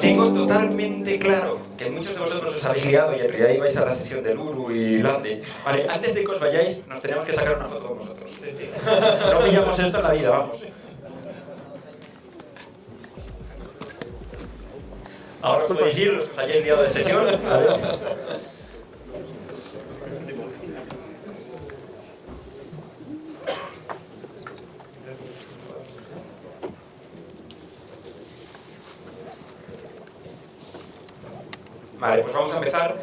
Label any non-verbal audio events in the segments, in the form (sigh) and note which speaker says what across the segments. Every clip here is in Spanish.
Speaker 1: tengo totalmente claro que muchos de vosotros os habéis liado y en realidad ibais a la sesión del Uru y Lande, vale, antes de que os vayáis, nos tenemos que sacar una foto con vosotros. No pillamos esto en la vida, vamos. Ahora os podéis ir, os hayáis liado de sesión. ¿vale? Vale, pues vamos a empezar.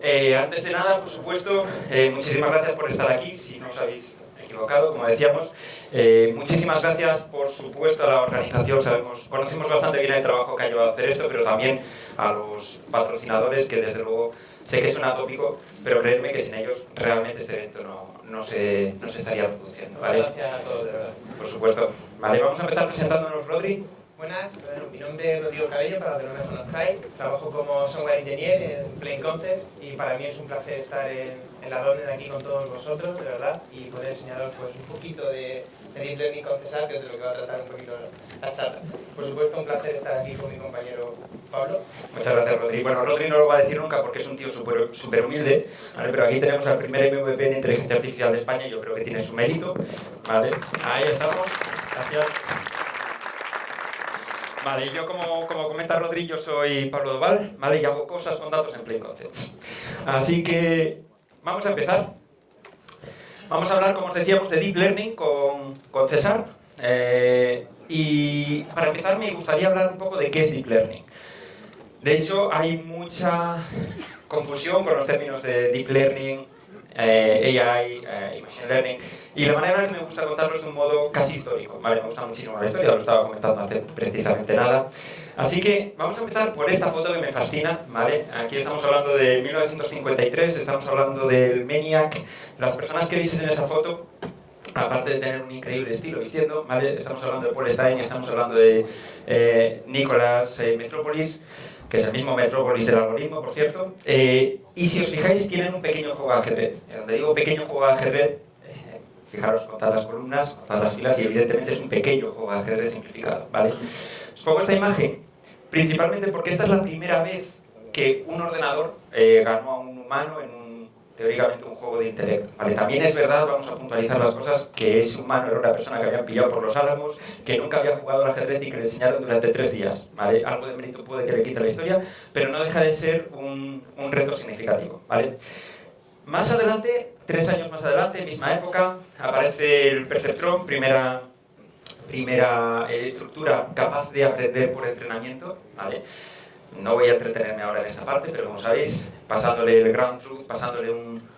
Speaker 1: Eh, antes de nada, por supuesto, eh, muchísimas gracias por estar aquí, si no os habéis equivocado, como decíamos. Eh, muchísimas gracias, por supuesto, a la organización. Sabemos, conocemos bastante bien el trabajo que ha llevado a hacer esto, pero también a los patrocinadores, que desde luego sé que suena tópico, pero creedme que sin ellos realmente este evento no, no, se, no se estaría produciendo. ¿vale?
Speaker 2: Gracias a todos, de verdad.
Speaker 1: Por supuesto. Vale, vamos a empezar presentándonos, Rodri.
Speaker 2: Buenas, mi nombre es Rodrigo Cabello, para los que no me conozcáis. Trabajo como software engineer en Plain Concepts y para mí es un placer estar en, en la de aquí con todos vosotros, de verdad, y poder enseñaros pues, un poquito de, de Deep Learning con Cesar, que es de lo que va a tratar un poquito la charla. Por supuesto, un placer estar aquí con mi compañero Pablo.
Speaker 1: Muchas gracias, Rodri. Bueno, Rodri no lo va a decir nunca porque es un tío súper humilde, ¿vale? pero aquí tenemos al primer MVP en inteligencia artificial de España y yo creo que tiene su mérito. ¿vale? Ahí estamos. Gracias. Vale, yo como, como comenta Rodri, soy Pablo Doval, ¿vale? Y hago cosas con datos en Plain Concepts. Así que vamos a empezar. Vamos a hablar, como os decíamos, de Deep Learning con, con César. Eh, y para empezar me gustaría hablar un poco de qué es Deep Learning. De hecho, hay mucha confusión con los términos de Deep Learning, eh, AI eh, Machine Learning. Y la manera que me gusta contarlo es de un modo casi histórico. Vale, me gusta muchísimo la historia, lo estaba comentando hace precisamente nada. Así que vamos a empezar por esta foto que me fascina, ¿vale? Aquí estamos hablando de 1953, estamos hablando del MENIAC. Las personas que veis en esa foto, aparte de tener un increíble estilo vistiendo, ¿vale? Estamos hablando de Paul Stein, estamos hablando de eh, Nicolás eh, Metropolis, que es el mismo Metropolis del algoritmo, por cierto. Eh, y si os fijáis, tienen un pequeño juego de ajedrez. Donde digo pequeño juego de ajedrez, eh, fijaros, contad las columnas, contad las filas, y evidentemente es un pequeño juego de ajedrez simplificado, ¿vale? Os pongo esta imagen, principalmente porque esta es la primera vez que un ordenador eh, ganó a un humano en un teóricamente un juego de intelecto. También es verdad, vamos a puntualizar las cosas, que ese humano era una persona que habían pillado por los álamos, que nunca había jugado al ajedrez y que le enseñaron durante tres días. Algo de mérito puede que le quite la historia, pero no deja de ser un, reto significativo. Más adelante, tres años más adelante, misma época, aparece el Perceptron, primera, primera eh, estructura capaz de aprender por entrenamiento. No voy a entretenerme ahora en esta parte, pero como sabéis, pasándole el ground truth, pasándole un,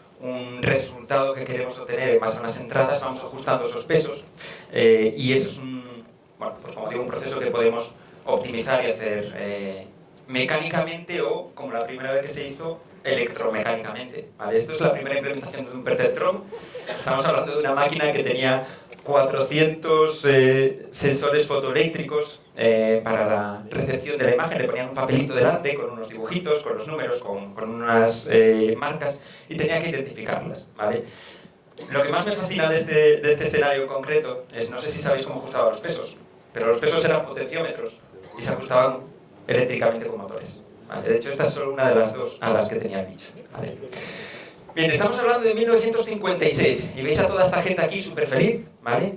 Speaker 1: resultado que queremos obtener en base a unas entradas, vamos ajustando esos pesos eh, y eso es un, pues como digo, un proceso que podemos optimizar y hacer eh, mecánicamente o, como la primera vez que se hizo, electromecánicamente. Esto es la primera implementación de un perceptron. Estamos hablando de una máquina que tenía 400 eh, sensores fotoeléctricos eh, para la recepción de la imagen. Le ponían un papelito delante con unos dibujitos, con los números, con, con unas eh, marcas y tenía que identificarlas. ¿vale? Lo que más me fascina de este, de este escenario concreto es, no sé si sabéis cómo ajustaban los pesos, pero los pesos eran potenciómetros y se ajustaban eléctricamente con motores. ¿vale? De hecho, esta es solo una de las dos a las que tenía el bicho. ¿vale? Bien, estamos hablando de 1956 y veis a toda esta gente aquí súper feliz, ¿vale?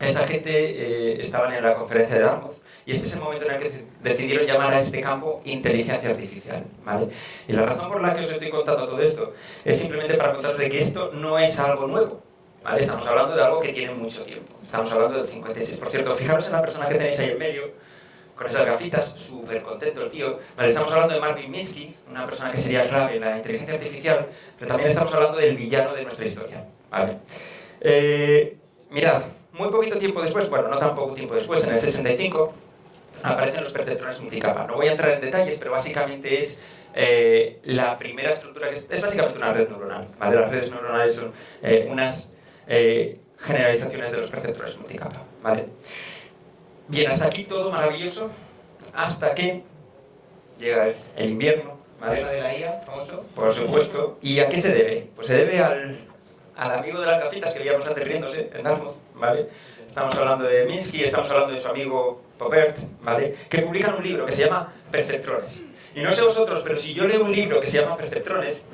Speaker 1: Esta gente eh, en la conferencia de Dartmouth y este es el momento en el que decidieron llamar a este campo inteligencia artificial, ¿vale? Y la razón por la que os estoy contando todo esto es simplemente para contaros de que esto no es algo nuevo, ¿vale? Estamos hablando de algo que tiene mucho tiempo, estamos hablando del 56. Por cierto, fijaros en la persona que tenéis ahí en medio, con esas gafitas, súper contento el tío. Estamos hablando de Marvin Minsky, una persona que sería clave en la inteligencia artificial, pero también estamos hablando del villano de nuestra historia. ¿vale? Eh, mirad, muy poquito tiempo después, bueno, no tan poco tiempo después, en el 65, aparecen los perceptrones multicapa. No voy a entrar en detalles, pero básicamente es eh, la primera estructura, que es, es, básicamente una red neuronal. Las redes neuronales son eh, unas generalizaciones de los perceptores multicapa. ¿vale? Bien, hasta aquí todo maravilloso, hasta que llega el invierno, ¿vale?
Speaker 2: de la IA, famoso.
Speaker 1: Por supuesto. ¿Y a qué se debe? Pues se debe al, al amigo de las gafitas que veíamos antes riéndose en Dartmouth, ¿vale? estamos hablando de Minsky, estamos hablando de su amigo Popert, ¿vale? Que publican un libro que se llama Perceptrones. Y no sé vosotros, pero si yo leo un libro que se llama Perceptrones,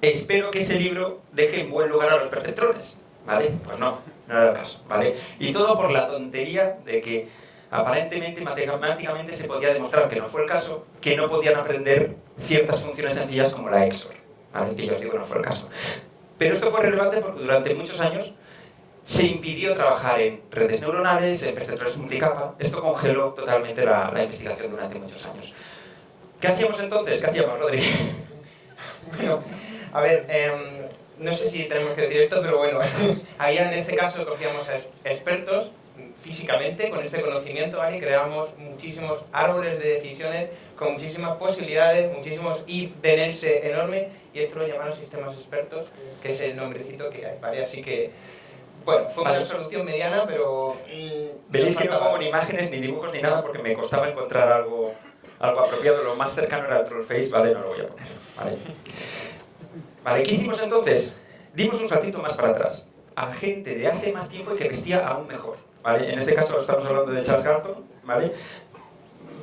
Speaker 1: espero que ese libro deje en buen lugar a los perceptrones, ¿vale? Pues no, no era el caso, ¿vale? Y todo por la tontería de que aparentemente matemáticamente se podía demostrar que no fue el caso, que no podían aprender ciertas funciones sencillas como la XOR, ¿vale? Que yo os digo que no fue el caso. Pero esto fue relevante porque durante muchos años se impidió trabajar en redes neuronales, en perceptores multicapa. Esto congeló totalmente la, la investigación durante muchos años. ¿Qué hacíamos entonces? ¿Qué hacíamos, Rodri? (laughs)
Speaker 2: Bueno, a ver, em, no sé si tenemos que decir esto, pero bueno, (laughs) ahí en este caso cogíamos expertos físicamente con este conocimiento y creamos muchísimos árboles de decisiones con muchísimas posibilidades, muchísimos if de enorme y esto lo llamaron sistemas expertos, que es el nombrecito que hay, ¿vale? Así que, bueno, fue una solución mediana, pero...
Speaker 1: Mm, Veréis que no pongo ni imágenes, ni dibujos, ni nada, porque me costaba encontrar algo, algo apropiado. Lo más cercano era el Trollface, ¿vale? No lo voy a poner, ¿vale? Vale, ¿qué hicimos entonces? Dimos un saltito más para atrás a gente de hace más tiempo y que vestía aún mejor. ¿Vale? En este caso estamos hablando de Charles Galton, ¿vale?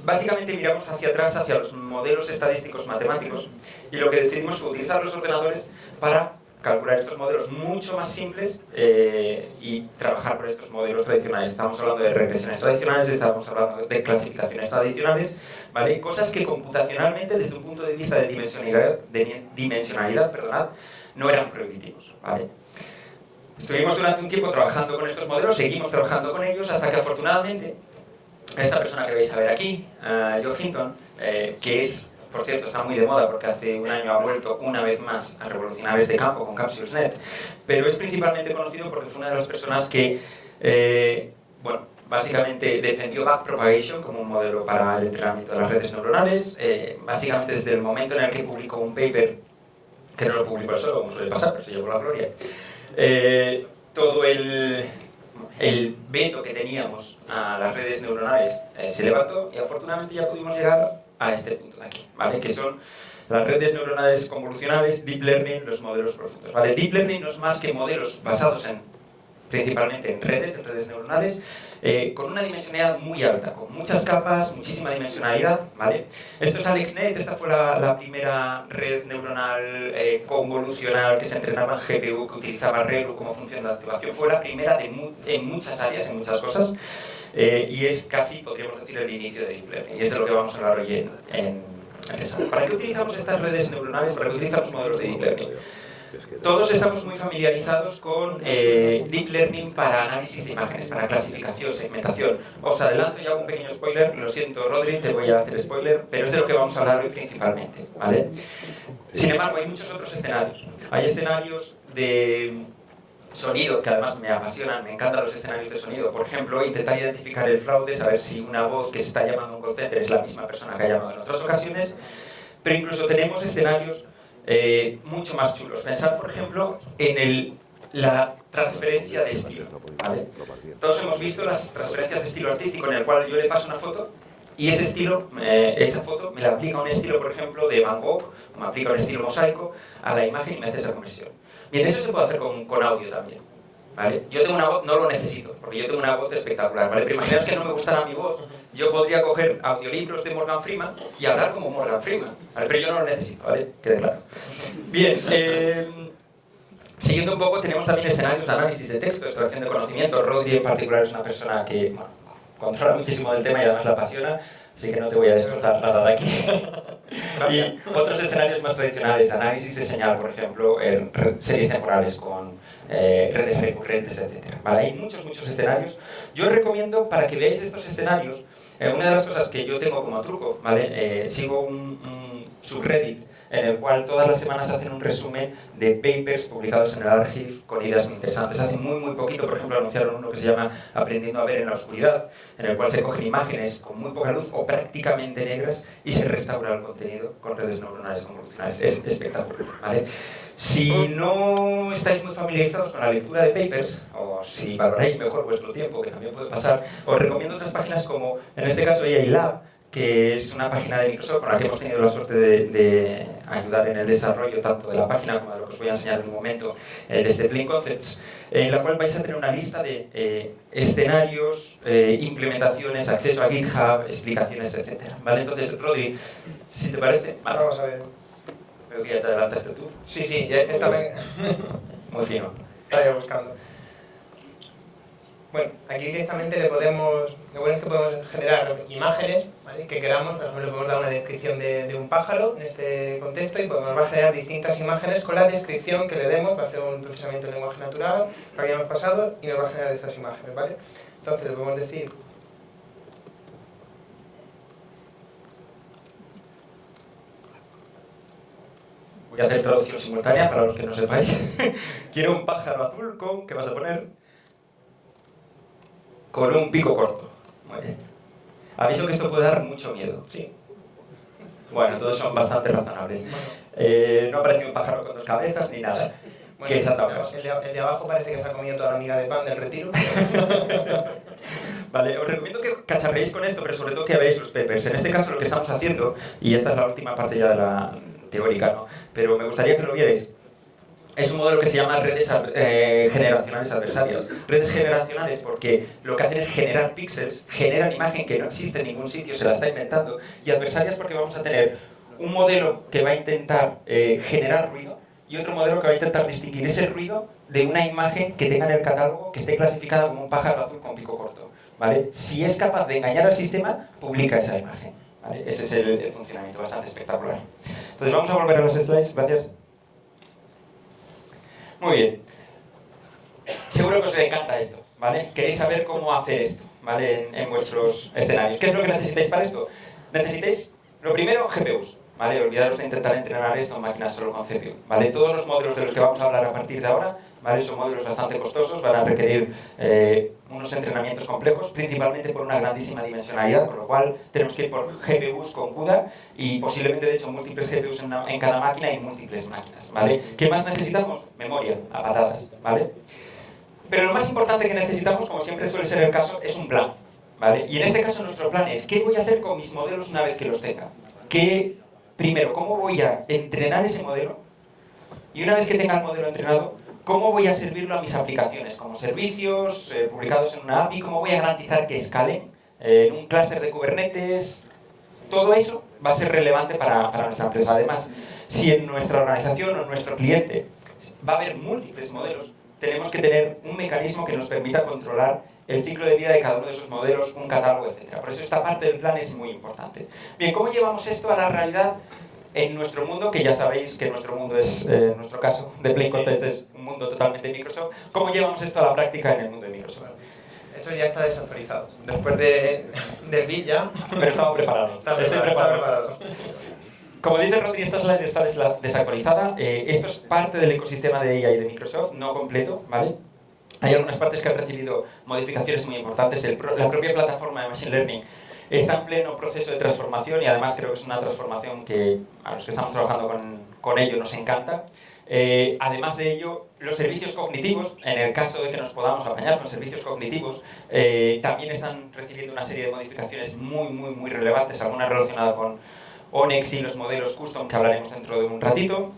Speaker 1: Básicamente miramos hacia atrás, hacia los modelos estadísticos matemáticos, y lo que decidimos fue utilizar los ordenadores para calcular estos modelos mucho más simples eh, y trabajar por estos modelos tradicionales. Estamos hablando de regresiones tradicionales, estamos hablando de clasificaciones tradicionales, ¿vale? cosas que computacionalmente, desde un punto de vista de dimensionalidad, de no eran prohibitivos. Estuvimos durante un tiempo trabajando con estos modelos, seguimos trabajando con ellos, hasta que afortunadamente esta persona que veis a ver aquí, uh, Joe Hinton, eh, que es, por cierto, está muy de moda porque hace un año ha vuelto una vez más a revolucionar este campo con CapsuleSnet, pero es principalmente conocido porque fue una de las personas que, eh, bueno, básicamente defendió backpropagation como un modelo para el entrenamiento de las redes neuronales, eh, básicamente desde el momento en el que publicó un paper, que no lo publicó solo, como suele pasar, pero se llevó la gloria, eh, todo el, el, veto que teníamos a las redes neuronales eh, se levantó y afortunadamente ya pudimos llegar a este punto de aquí, ¿vale? que son las redes neuronales convolucionales, Deep Learning, los modelos profundos. ¿vale? Deep Learning no es más que modelos basados en, principalmente en redes, en redes neuronales, eh, con una dimensionalidad muy alta, con muchas capas, muchísima dimensionalidad, ¿vale? Esto es AlexNet, esta fue la, primera red neuronal eh, convolucional que se entrenaba en GPU, que utilizaba ReLU como función de activación. Fue la primera en muchas áreas, en muchas cosas, eh, y es casi, podríamos decir, el inicio de Deep Learning, y es de lo que vamos a hablar hoy en, en ¿Para qué utilizamos estas redes neuronales? ¿Para qué utilizamos modelos de Deep Learning? Todos estamos muy familiarizados con eh, Deep Learning para análisis de imágenes, para clasificación, segmentación. Os adelanto ya un pequeño spoiler, lo siento Rodri, te voy a hacer spoiler, pero es de lo que vamos a hablar hoy principalmente. ¿vale? Sin embargo, hay muchos otros escenarios. Hay escenarios de sonido, que además me apasionan, me encantan los escenarios de sonido. Por ejemplo, intentar identificar el fraude, saber si una voz que se está llamando un call center es la misma persona que ha llamado en otras ocasiones. Pero incluso tenemos escenarios eh, mucho más chulos. Pensad, por ejemplo, en el, la transferencia de estilo. Todos hemos visto las transferencias de estilo artístico en el cual yo le paso una foto y ese estilo, esa foto me la aplica un estilo, por ejemplo, de Van Gogh, o me aplica un estilo mosaico a la imagen y me hace esa conversión. Bien, eso se puede hacer con, con audio también. ¿vale? Yo tengo una voz, no lo necesito, porque yo tengo una voz espectacular, ¿vale? Pero imaginaos que no me gustara mi voz, yo podría coger audiolibros de Morgan Freeman y hablar como Morgan Freeman, pero yo no lo necesito, ¿vale? Quede claro. Bien, eh, siguiendo un poco, tenemos también escenarios de análisis de texto, extracción de conocimiento. Rodri en particular es una persona que bueno, controla muchísimo del tema y además la apasiona, así que no te voy a destrozar nada de aquí. (laughs) y otros escenarios más tradicionales, análisis de señal, por ejemplo, en series temporales con eh, redes recurrentes, etc. Hay muchos, muchos escenarios. Yo recomiendo, para que veáis estos escenarios, eh, una de las cosas que yo tengo como truco, ¿vale? Eh, sigo un, un, subreddit en el cual todas las semanas hacen un resumen de papers publicados en el Archive con ideas muy interesantes. Hace muy, muy poquito, por ejemplo, anunciaron uno que se llama Aprendiendo a ver en la oscuridad, en el cual se cogen imágenes con muy poca luz o prácticamente negras y se restaura el contenido con redes neuronales convolucionales. Es espectacular, ¿vale? Si no estáis muy familiarizados con la lectura de papers, o si valoráis mejor vuestro tiempo, que también puede pasar, os recomiendo otras páginas como, en este caso, AI Lab, que es una página de Microsoft con la que hemos tenido la suerte de, ayudar en el desarrollo tanto de la página como de lo que os voy a enseñar en un momento eh, desde Plain Concepts, en la cual vais a tener una lista de eh, escenarios, eh, implementaciones, acceso a GitHub, explicaciones, etc. ¿Vale? Entonces, Rodri, si te parece...
Speaker 2: Vamos a ver.
Speaker 1: Veo que ya te adelantaste tú.
Speaker 2: Sí, sí, ya, esta (laughs) vez...
Speaker 1: Muy fino.
Speaker 2: Estaba buscando. Bueno, aquí directamente le podemos, lo bueno es que podemos generar imágenes ¿vale? que queramos, por ejemplo, le podemos dar una descripción de, de, un pájaro en este contexto y podemos va a generar distintas imágenes con la descripción que le demos, va a hacer un procesamiento de lenguaje natural, lo habíamos pasado y nos va a generar estas imágenes, ¿vale? Entonces le podemos decir
Speaker 1: Voy a hacer traducción simultánea para los que no sepáis. (laughs) Quiero un pájaro azul con, ¿qué vas a poner? con un pico corto. Muy bien. Aviso que esto puede dar mucho miedo.
Speaker 2: Sí.
Speaker 1: Bueno, todos son bastante razonables. Eh, no aparece un pájaro con dos cabezas ni nada.
Speaker 2: Bueno, ¿Qué es el, de, el de abajo parece que se ha comido toda la miga de pan del retiro. (laughs)
Speaker 1: vale, os recomiendo que cacharréis con esto, pero sobre todo que veáis los papers. En este caso lo que estamos haciendo, y esta es la última parte ya de la teórica, ¿no? pero me gustaría que lo vierais, es un modelo que se llama redes eh, generacionales adversarias. Redes generacionales porque lo que hacen es generar píxeles, generan imagen que no existe en ningún sitio, se la está inventando, y adversarias porque vamos a tener un modelo que va a intentar eh, generar ruido y otro modelo que va a intentar distinguir ese ruido de una imagen que tenga en el catálogo que esté clasificada como un pájaro azul con pico corto. ¿vale? Si es capaz de engañar al sistema, publica esa imagen. ¿Vale? Ese es el, el funcionamiento, bastante espectacular. Entonces vamos a volver a los slides, gracias. Muy bien. Seguro que os encanta esto, ¿vale? Queréis saber cómo hacer esto, ¿vale? En, vuestros escenarios. ¿Qué es lo que necesitáis para esto? Necesitáis, lo primero, GPUs, ¿vale? Olvidaros de intentar entrenar esto en máquinas solo con CPU, ¿vale? Todos los modelos de los que vamos a hablar a partir de ahora, ¿vale? Son modelos bastante costosos, van a requerir eh, unos entrenamientos complejos, principalmente por una grandísima dimensionalidad, con lo cual tenemos que ir por GPUs con CUDA y posiblemente, de hecho, múltiples GPUs en, en cada máquina y múltiples máquinas, ¿vale? ¿Qué más necesitamos? Memoria, a patadas, ¿vale? Pero lo más importante que necesitamos, como siempre suele ser el caso, es un plan, ¿vale? Y en este caso nuestro plan es, ¿qué voy a hacer con mis modelos una vez que los tenga? ¿Qué, primero, cómo voy a entrenar ese modelo? Y una vez que tenga el modelo entrenado, ¿Cómo voy a servirlo a mis aplicaciones? Como servicios eh, publicados en una API, ¿cómo voy a garantizar que escalen eh, en un clúster de Kubernetes? Todo eso va a ser relevante para, nuestra empresa. Además, si en nuestra organización o en nuestro cliente va a haber múltiples modelos, tenemos que tener un mecanismo que nos permita controlar el ciclo de vida de cada uno de esos modelos, un catálogo, etc. Por eso esta parte del plan es muy importante. Bien, ¿cómo llevamos esto a la realidad en nuestro mundo, que ya sabéis que nuestro mundo es, eh, en nuestro caso, de Plain Context es un mundo totalmente Microsoft, ¿cómo llevamos esto a la práctica en el mundo de Microsoft?
Speaker 2: Esto ya está desactualizado. Después de, del ya...
Speaker 1: Pero estamos preparados.
Speaker 2: Está preparado.
Speaker 1: Como dice Rodri, esta slide está desactualizada. Eh, esto es parte del ecosistema de AI de Microsoft, no completo, ¿vale? Hay algunas partes que han recibido modificaciones muy importantes. la propia plataforma de Machine Learning está en pleno proceso de transformación y además creo que es una transformación que a los que estamos trabajando con, con ello nos encanta. Eh, además de ello, los servicios cognitivos, en el caso de que nos podamos apañar con servicios cognitivos, eh, también están recibiendo una serie de modificaciones muy, muy, muy relevantes, algunas relacionadas con ONEX y los modelos custom que hablaremos dentro de un ratito.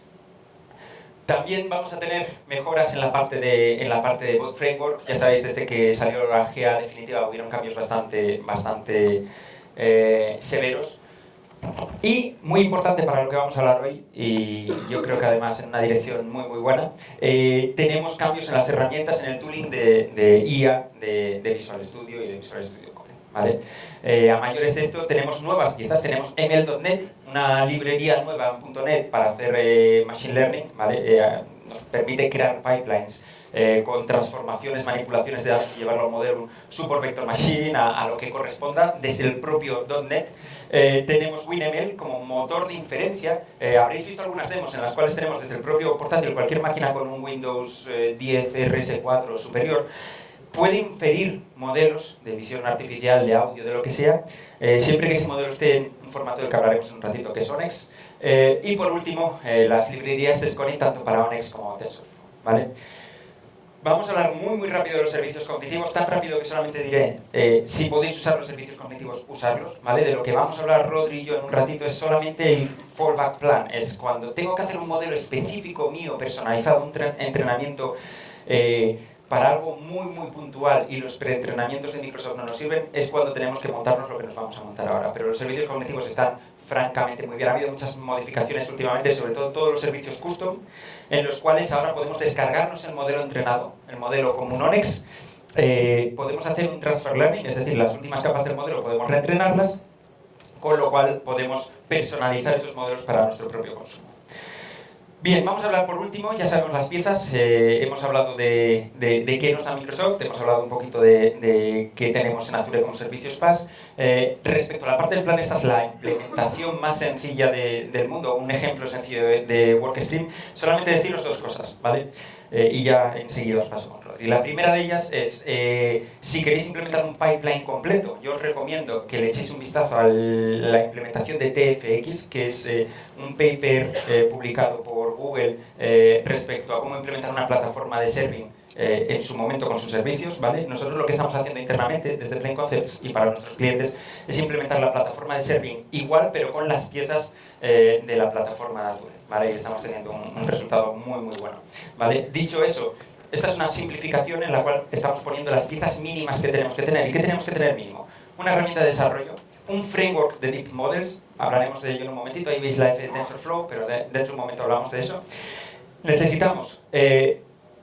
Speaker 1: También vamos a tener mejoras en la parte de, en la parte de Framework. Ya sabéis, desde que salió la GA definitiva hubieron cambios bastante, bastante eh, severos. Y muy importante para lo que vamos a hablar hoy, y yo creo que además en una dirección muy muy buena, eh, tenemos cambios en las herramientas, en el tooling de, de IA, de, de, Visual Studio y de Visual Studio. ¿Vale? Eh, a mayores de esto tenemos nuevas piezas, tenemos ML.NET, una librería nueva en .NET para hacer eh, Machine Learning, ¿vale? Eh, nos permite crear pipelines eh, con transformaciones, manipulaciones de datos y llevarlo al modelo Super Vector Machine, a, a, lo que corresponda, desde el propio .NET. Eh, tenemos WinML como motor de inferencia. Eh, habréis visto algunas demos en las cuales tenemos desde el propio portátil, cualquier máquina con un Windows 10 RS4 o superior, puede inferir modelos de visión artificial, de audio, de lo que sea, eh, siempre que ese modelo esté en un formato del que hablaremos en un ratito, que es ONEX. Eh, y por último, eh, las librerías de scoring tanto para ONEX como TensorFlow. ¿vale? Vamos a hablar muy muy rápido de los servicios cognitivos, tan rápido que solamente diré, si podéis usar los servicios cognitivos, usarlos, ¿vale? De lo que vamos a hablar Rodri y yo en un ratito es solamente el fallback plan, es cuando tengo que hacer un modelo específico mío, personalizado, un entrenamiento para algo muy muy puntual y los preentrenamientos de Microsoft no nos sirven, es cuando tenemos que montarnos lo que nos vamos a montar ahora. Pero los servicios cognitivos están francamente muy bien. Ha habido muchas modificaciones últimamente, sobre todo todos los servicios custom, en los cuales ahora podemos descargarnos el modelo entrenado, el modelo como un ONEX, eh, podemos hacer un transfer learning, es decir, las últimas capas del modelo podemos reentrenarlas, con lo cual podemos personalizar esos modelos para nuestro propio consumo. Bien, vamos a hablar por último, ya sabemos las piezas, eh, hemos hablado de, de, qué nos da Microsoft, hemos hablado un poquito de, qué tenemos en Azure como servicios PaaS. Eh, respecto a la parte del plan, esta es la implementación más sencilla del mundo, un ejemplo sencillo de, WorkStream. Solamente deciros dos cosas, ¿vale? Eh, y ya enseguida os paso Rodri. La primera de ellas es, eh, si queréis implementar un pipeline completo, yo os recomiendo que le echéis un vistazo a la implementación de TFX, que es eh, un paper publicado por Google respecto a cómo implementar una plataforma de serving en su momento con sus servicios, ¿vale? Nosotros lo que estamos haciendo internamente desde Plain Concepts y para nuestros clientes es implementar la plataforma de serving igual, pero con las piezas de la plataforma de Azure. ¿vale? Y estamos teniendo un, resultado muy, muy bueno. ¿vale? Dicho eso, esta es una simplificación en la cual estamos poniendo las piezas mínimas que tenemos que tener. ¿Y qué tenemos que tener mínimo? Una herramienta de desarrollo, un framework de Deep Models, hablaremos de ello en un momentito, ahí veis la F de TensorFlow, pero dentro de un momento hablamos de eso. Necesitamos eh,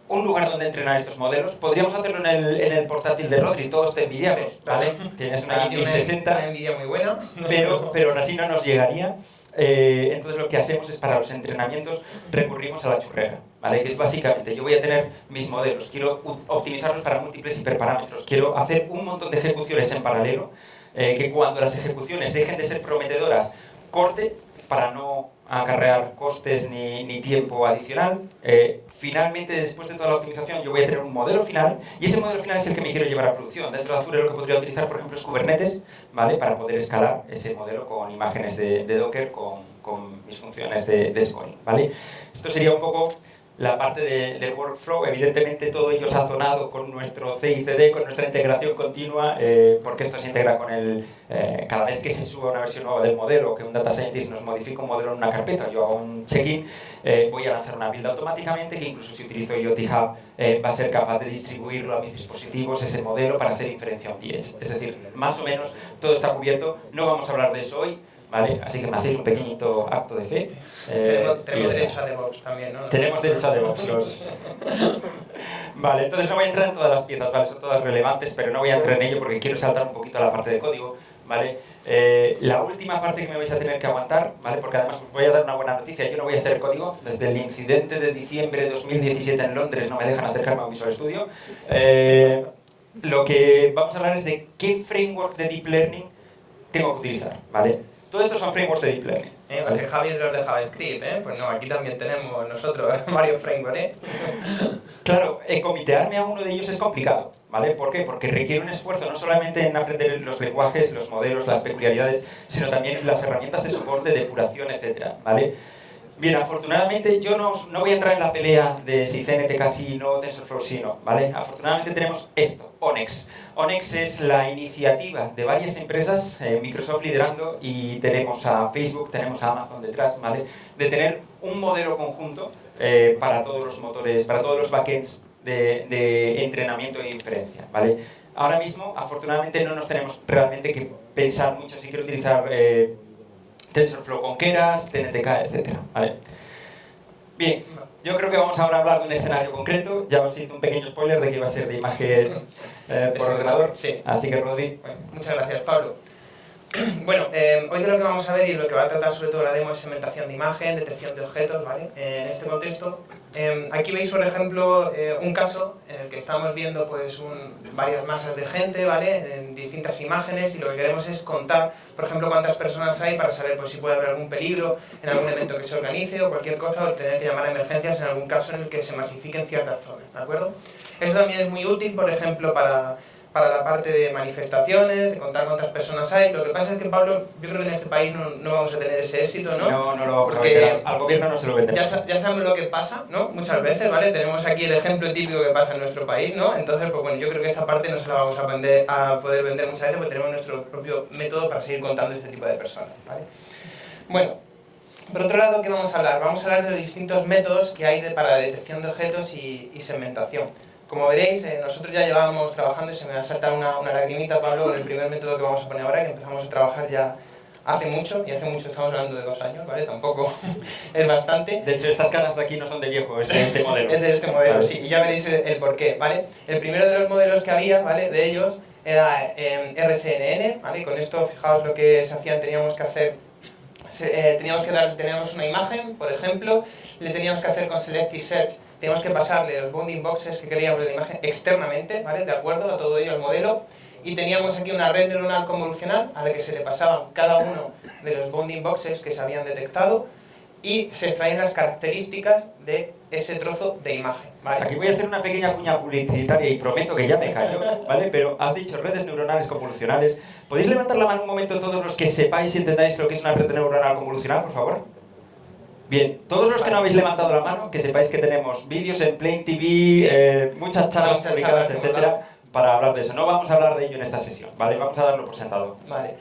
Speaker 1: un lugar donde entrenar estos modelos. Podríamos hacerlo en el, en el portátil de Rodri, todo está envidiable, ¿vale?
Speaker 2: Tienes una 1060, una envidia muy buena.
Speaker 1: Pero, pero aún así no nos llegaría. Eh, entonces lo que hacemos es para los entrenamientos recurrimos a la churrera, ¿vale? que es básicamente yo voy a tener mis modelos, quiero optimizarlos para múltiples hiperparámetros, quiero hacer un montón de ejecuciones en paralelo, eh, que cuando las ejecuciones dejen de ser prometedoras, corte para no acarrear costes ni, ni tiempo adicional. Eh, finalmente, después de toda la optimización, yo voy a tener un modelo final y ese modelo final es el que me quiero llevar a producción. Dentro de Azure lo que podría utilizar, por ejemplo, es Kubernetes, ¿vale? Para poder escalar ese modelo con imágenes de, Docker, con, con, mis funciones de, de scoring, ¿vale? Esto sería un poco la parte del workflow, evidentemente todo ello sazonado con nuestro CICD, con nuestra integración continua, eh, porque esto se integra con el... Eh, cada vez que se suba una versión nueva del modelo, que un data scientist nos modifica un modelo en una carpeta, yo hago un check-in, eh, voy a lanzar una build automáticamente, que incluso si utilizo IoT Hub va a ser capaz de distribuirlo a mis dispositivos, ese modelo, para hacer inferencia on the. Es decir, más o menos todo está cubierto, no vamos a hablar de eso hoy, ¿vale? Así que me hacéis un pequeñito acto de fe.
Speaker 2: Eh, tenemos, derecho a DevOps también, ¿no?
Speaker 1: Tenemos derecho a DevOps. Los... (laughs) vale, entonces no voy a entrar en todas las piezas, ¿vale? Son todas relevantes, pero no voy a entrar en ello porque quiero saltar un poquito a la parte de código, ¿vale? Eh, la última parte que me vais a tener que aguantar, ¿vale? porque además os voy a dar una buena noticia, yo no voy a hacer código, desde el incidente de diciembre de 2017 en Londres no me dejan acercarme a un Visual Studio. Eh, lo que vamos a hablar es de qué framework de Deep Learning tengo que utilizar, ¿vale? Todo esto son frameworks de Deep Learning.
Speaker 2: Eh, ¿vale? Javi es de los de JavaScript, ¿eh? Pues no, aquí también tenemos nosotros (laughs) varios frameworks, ¿eh? (laughs)
Speaker 1: Claro, eh, comitearme a uno de ellos es complicado, ¿vale? ¿Por qué? Porque requiere un esfuerzo no solamente en aprender los lenguajes, los modelos, las peculiaridades, sino también las herramientas de soporte, depuración, etcétera, ¿vale? Bien, afortunadamente yo no, no, voy a entrar en la pelea de si CNTK sí, no, TensorFlow sí, no, ¿vale? Afortunadamente tenemos esto, ONEX. ONEX es la iniciativa de varias empresas, eh, Microsoft liderando, y tenemos a Facebook, tenemos a Amazon detrás, ¿vale? De tener un modelo conjunto eh, para todos los motores, para todos los backends de, entrenamiento e inferencia, ¿vale? Ahora mismo, afortunadamente, no nos tenemos realmente que pensar mucho si quiero utilizar eh, TensorFlow con Keras, TNTK, etc. ¿vale? Bien, yo creo que vamos ahora a hablar de un escenario concreto. Ya os hice un pequeño spoiler de que iba a ser de imagen eh, por ordenador.
Speaker 2: Sí.
Speaker 1: Así que, Rodri.
Speaker 2: muchas gracias, Pablo. (clears throat) Bueno, eh, hoy de lo que vamos a ver y lo que va a tratar sobre todo la demo es segmentación de imagen, detección de objetos, ¿vale? en este contexto. Eh, aquí veis, por ejemplo, eh, un caso en el que estamos viendo pues, un, varias masas de gente, ¿vale? En distintas imágenes y lo que queremos es contar, por ejemplo, cuántas personas hay para saber pues, si puede haber algún peligro en algún evento que se organice o cualquier cosa, o tener que llamar a emergencias en algún caso en el que se masifiquen ciertas zonas, ¿de acuerdo? Eso también es muy útil, por ejemplo, para para la parte de manifestaciones, de contar cuántas personas hay. Lo que pasa es que, Pablo, yo creo que en este país no, no vamos a tener ese éxito, ¿no?
Speaker 1: No, no lo vamos
Speaker 2: Porque
Speaker 1: a. Al gobierno no se lo vendemos.
Speaker 2: Ya, sa- ya sabemos lo que pasa, ¿no? Muchas veces, ¿vale? Tenemos aquí el ejemplo típico que pasa en nuestro país, ¿no? Entonces, pues bueno, yo creo que esta parte no se la vamos a, vender, a poder vender muchas veces porque tenemos nuestro propio método para seguir contando este tipo de personas, ¿vale? Bueno, por otro lado, ¿qué vamos a hablar? Vamos a hablar de los distintos métodos que hay de- para la detección de objetos y, y segmentación. Como veréis, eh, nosotros ya llevábamos trabajando y se me va a saltar una, una lagrimita, Pablo, con el primer método que vamos a poner ahora, que empezamos a trabajar ya hace mucho, y hace mucho estamos hablando de dos años, ¿vale? Tampoco (laughs) es bastante.
Speaker 1: De hecho, estas caras de aquí no son de viejo, es de este modelo.
Speaker 2: Es de este modelo,
Speaker 1: Vale.
Speaker 2: sí, y ya veréis el, el porqué, ¿vale? El primero de los modelos que había, ¿vale? De ellos era eh, RCNN, ¿vale? Y con esto, fijaos lo que se hacían, teníamos que hacer, eh, teníamos que dar, teníamos una imagen, por ejemplo, le teníamos que hacer con Select y Search, teníamos que pasarle los bounding boxes que queríamos de la imagen externamente, ¿vale? De acuerdo a todo ello al modelo, y teníamos aquí una red neuronal convolucional a la que se le pasaban cada uno de los bounding boxes que se habían detectado, y se extraen las características de ese trozo de imagen. ¿vale?
Speaker 1: Aquí voy a hacer una pequeña cuña publicitaria y prometo que ya me callo, ¿vale? Pero has dicho redes neuronales convolucionales. ¿Podéis levantar la mano un momento todos los que sepáis y entendáis lo que es una red neuronal convolucional, por favor? Bien, todos los que no habéis levantado la mano, que sepáis que tenemos vídeos en Plain TV, eh, muchas charlas
Speaker 2: Muchas
Speaker 1: publicadas,
Speaker 2: charlas,
Speaker 1: etcétera, para hablar de eso. No vamos a hablar de ello en esta sesión, ¿vale? Vamos a darlo por sentado.
Speaker 2: Vale.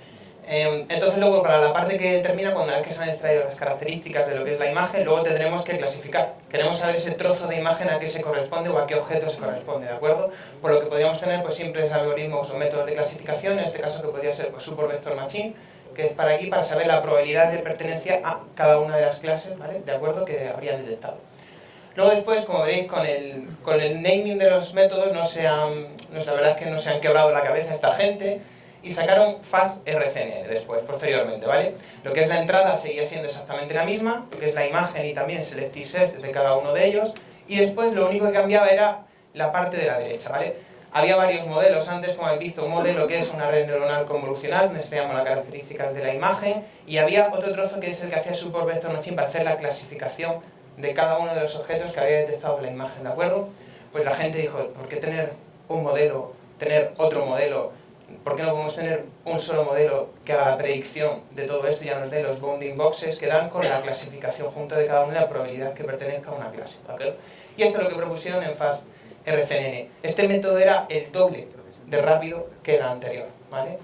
Speaker 2: Eh, entonces luego para la parte que termina, cuando que se han extraído las características de lo que es la imagen, luego tendremos que clasificar. Queremos saber ese trozo de imagen a qué se corresponde o a qué objeto se corresponde, ¿de acuerdo? Por lo que podríamos tener pues simples algoritmos o métodos de clasificación, en este caso que podría ser pues, Super Vector Machine, que es para aquí para saber la probabilidad de pertenencia a cada una de las clases, ¿vale? De acuerdo, que habrían detectado. Luego después, como veréis, con el, con el naming de los métodos, no se han, no, la verdad es que no se han quebrado la cabeza esta gente y sacaron Fast RCN después, posteriormente, ¿vale? Lo que es la entrada seguía siendo exactamente la misma, lo que es la imagen y también Select y Search de cada uno de ellos, y después lo único que cambiaba era la parte de la derecha, ¿vale? Había varios modelos antes, como habéis visto, un modelo que es una red neuronal convolucional, donde estudiamos las características de la imagen, y había otro trozo que es el que hacía Super Vector Machine para hacer la clasificación de cada uno de los objetos que había detectado la imagen, ¿de acuerdo? Pues la gente dijo, ¿por qué tener un modelo, tener otro modelo? ¿Por qué no podemos tener un solo modelo que haga la predicción de todo esto y ya nos dé los bounding boxes que dan con la clasificación junto de cada una y la probabilidad que pertenezca a una clase? ¿de acuerdo? Y esto es lo que propusieron en FAST RCNN. Este método era el doble de rápido que el anterior, ¿vale?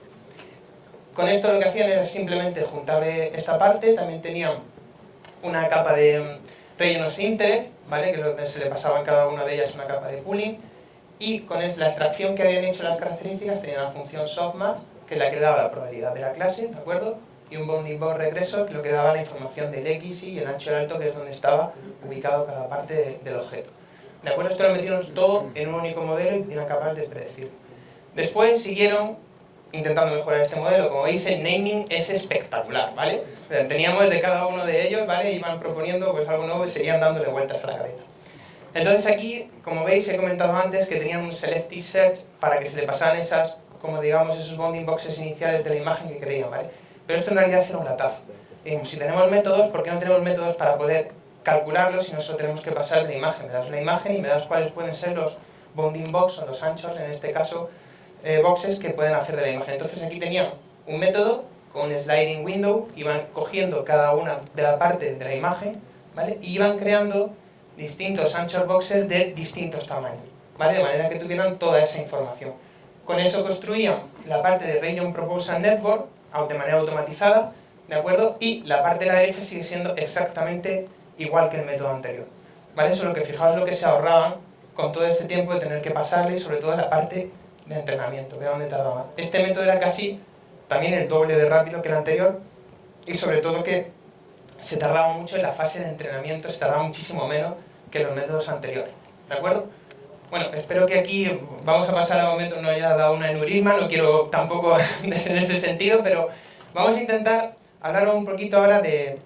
Speaker 2: Con esto lo que hacían era simplemente juntarle esta parte, también tenían una capa de rellenos interest, ¿vale? que se le pasaba en cada una de ellas una capa de pooling, y con la extracción que habían hecho las características tenían la función softmax, que es la que daba la probabilidad de la clase, ¿de acuerdo? Y un bounding box regreso, que lo que daba la información del X y el ancho del alto, que es donde estaba ubicado cada parte de- del objeto. ¿De acuerdo? Esto lo metieron todo en un único modelo y eran capaces de predecir. Después siguieron intentando mejorar este modelo. Como veis, el naming es espectacular, ¿vale? Teníamos de cada uno de ellos, ¿vale? Iban proponiendo pues, algo nuevo y seguían dándole vueltas a la cabeza. Entonces aquí, como veis, he comentado antes que tenían un select search para que se le pasaran esas, como digamos, esos bounding boxes iniciales de la imagen que querían, ¿vale? Pero esto en realidad era un latazo. Si tenemos métodos, ¿por qué no tenemos métodos para poder calcularlos si nosotros tenemos que pasar de imagen? Me das una imagen y me das cuáles pueden ser los bounding box o los anchos, en este caso, eh, boxes que pueden hacer de la imagen. Entonces aquí tenían un método con un sliding window, iban cogiendo cada una de la parte de la imagen, ¿vale? Y iban creando distintos anchor boxes de distintos tamaños, ¿vale? De manera que tuvieran toda esa información. Con eso construían la parte de Region Proposal Network de manera automatizada, ¿de acuerdo? Y la parte de la derecha sigue siendo exactamente igual que el método anterior, ¿vale? Solo que fijaos lo que se ahorraban con todo este tiempo de tener que pasarle sobre todo la parte de entrenamiento, que era donde tardaba. Este método era casi también el doble de rápido que el anterior y sobre todo que se tardaba mucho en la fase de entrenamiento, se tardaba muchísimo menos que los métodos anteriores, ¿de acuerdo? Bueno, espero que aquí vamos a pasar al momento, no haya dado una neurisma, no quiero tampoco (laughs) en ese sentido, pero vamos a intentar hablar un poquito ahora de,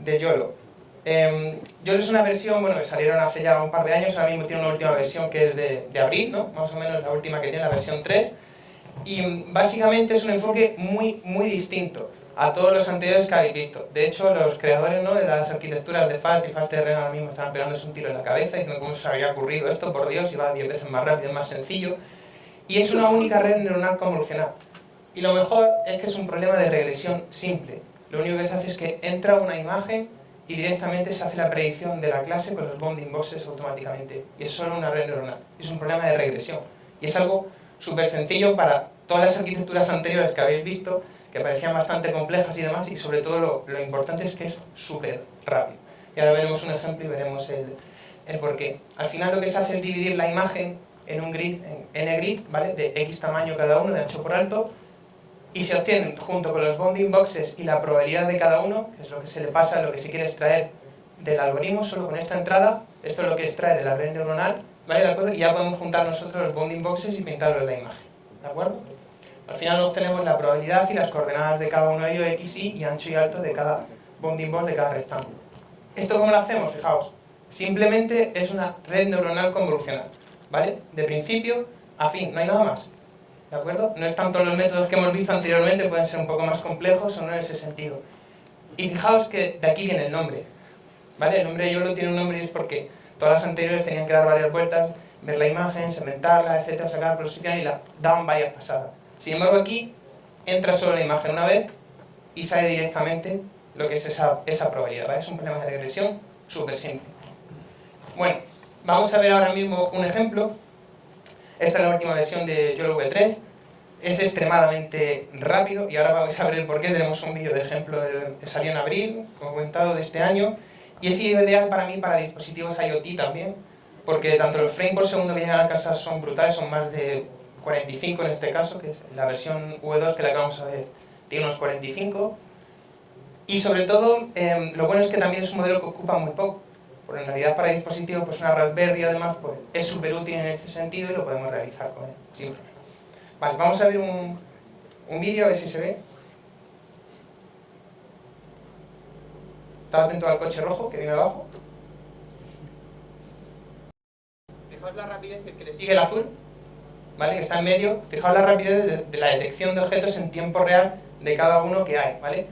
Speaker 2: de YOLO. Eh, YOLO es una versión, bueno, que salieron hace ya un par de años, ahora mismo tiene una última versión que es de, de abril, ¿no? Más o menos la última que tiene, la versión 3, y básicamente es un enfoque muy, muy distinto a todos los anteriores que habéis visto. De hecho, los creadores ¿no? de las arquitecturas de FAST y FastRN ahora mismo estaban pegándose un tiro en la cabeza diciendo cómo se había ocurrido esto, por Dios, iba 10 veces más rápido, más sencillo. y es una única red neuronal convolucional. Y lo mejor es que es un problema de regresión simple. Lo único que se hace es que entra una imagen y directamente se hace la predicción de la clase con los bounding boxes automáticamente. Y es solo una red neuronal. Es un problema de regresión. Y es algo súper sencillo para todas las arquitecturas anteriores que habéis visto, que parecían bastante complejas y demás, y sobre todo lo, lo importante es que es súper rápido. Y ahora veremos un ejemplo y veremos el, el por qué. Al final lo que se hace es dividir la imagen en un grid, en n-grid, ¿vale? de x tamaño cada uno, de ancho por alto, y se obtienen junto con los bounding boxes y la probabilidad de cada uno, que es lo que se le pasa, lo que se quiere extraer del algoritmo, solo con esta entrada, esto es lo que extrae de la red neuronal, ¿vale? ¿De acuerdo? Y ya podemos juntar nosotros los bounding boxes y pintarlo en la imagen, ¿de acuerdo? Al final obtenemos la probabilidad y las coordenadas de cada uno de ellos, x, y, y ancho y alto de cada bounding box de cada rectángulo. ¿Esto cómo lo hacemos? Fijaos, simplemente es una red neuronal convolucional, ¿vale? De principio a fin, no hay nada más. ¿De acuerdo? No es tanto los métodos que hemos visto anteriormente, pueden ser un poco más complejos o no en ese sentido. Y fijaos que de aquí viene el nombre. ¿Vale? El nombre de YOLO tiene un nombre y es porque todas las anteriores tenían que dar varias vueltas, ver la imagen, segmentarla, etcétera, sacar la posición y la daban varias pasadas. Sin embargo aquí entra solo la imagen una vez y sale directamente lo que es esa, esa probabilidad. ¿vale? Es un problema de regresión súper simple. Bueno, vamos a ver ahora mismo un ejemplo esta es la última versión de YOLO V3. Es extremadamente rápido y ahora vamos a ver el por qué. Tenemos un vídeo de ejemplo que salió en abril, como comentado, de este año. Y es ideal para mí para dispositivos IoT también, porque tanto los frames por segundo que llegan a alcanzar son brutales, son más de 45 en este caso, que es la versión V2 que la acabamos de ver, tiene unos 45. Y sobre todo, eh, lo bueno es que también es un modelo que ocupa muy poco en realidad para dispositivos, pues una Raspberry además pues, es súper útil en este sentido y lo podemos realizar con él, Vale, vamos a ver un, un vídeo, a ver si se ve. Estaba atento al coche rojo que viene abajo. Fijaos la rapidez que le sigue el azul, ¿vale? que está en medio. Fijaos la rapidez de, de la detección de objetos en tiempo real de cada uno que hay. ¿vale?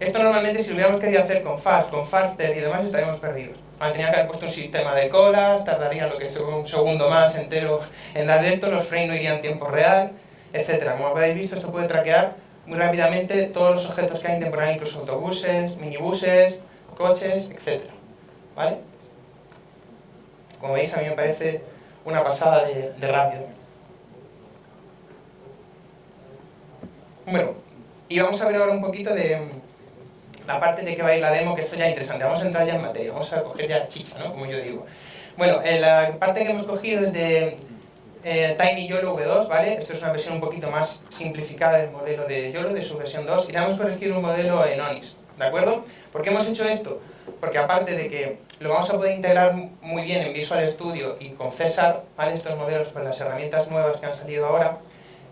Speaker 2: Esto normalmente si lo hubiéramos querido hacer con Fast, con Faster y demás estaríamos perdidos. Tenía que haber puesto un sistema de colas, tardaría lo que es un segundo más entero en dar esto, los frames no irían en tiempo real, etc. Como habéis visto, esto puede traquear muy rápidamente todos los objetos que hay en tiempo real, incluso autobuses, minibuses, coches, etc. ¿Vale? Como veis, a mí me parece una pasada de rápido. Bueno, y vamos a ver ahora un poquito de la parte de que va a ir la demo, que esto ya es interesante. Vamos a entrar ya en materia, vamos a coger ya chicha, ¿no? Como yo digo. Bueno, eh, la parte que hemos cogido es de eh, Tiny YOLO V2, ¿vale? Esto es una versión un poquito más simplificada del modelo de YOLO, de su versión 2, y le hemos corregido un modelo en ONIX, ¿de acuerdo? ¿Por qué hemos hecho esto? Porque aparte de que lo vamos a poder integrar muy bien en Visual Studio y con César, ¿vale? Estos modelos con las herramientas nuevas que han salido ahora,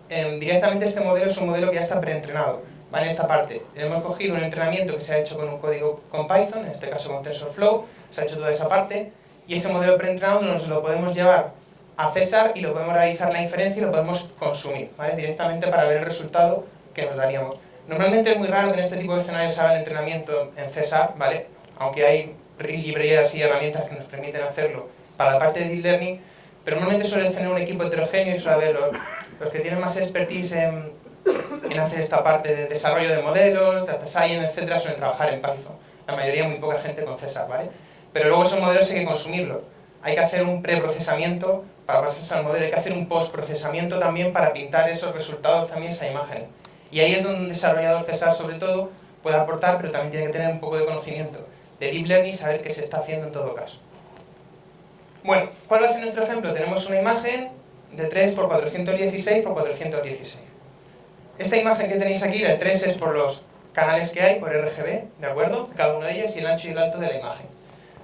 Speaker 2: eh, directamente este modelo es un modelo que ya está preentrenado en esta parte hemos cogido un entrenamiento que se ha hecho con un código con Python, en este caso con TensorFlow, se ha hecho toda esa parte, y ese modelo preentrenado nos lo podemos llevar a César y lo podemos realizar la inferencia y lo podemos consumir, ¿vale? directamente para ver el resultado que nos daríamos. Normalmente es muy raro que en este tipo de escenarios haga el entrenamiento en César, ¿vale? aunque hay librerías y herramientas que nos permiten hacerlo para la parte de Deep Learning, pero normalmente suele tener un equipo heterogéneo y suele haber los, los que tienen más expertise en en hacer esta parte de desarrollo de modelos, data science, etcétera, suelen trabajar en Python. La mayoría, muy poca gente con César, ¿vale? Pero luego esos modelos hay que consumirlos. Hay que hacer un preprocesamiento para procesar el modelo, hay que hacer un postprocesamiento también para pintar esos resultados también, esa imagen. Y ahí es donde un desarrollador César, sobre todo, puede aportar, pero también tiene que tener un poco de conocimiento de Deep Learning y saber qué se está haciendo en todo caso. Bueno, ¿cuál va a ser nuestro ejemplo? Tenemos una imagen de 3 x 416 x 416. Esta imagen que tenéis aquí de 3 es por los canales que hay, por RGB, ¿de acuerdo? Cada uno de ellos y el ancho y el alto de la imagen.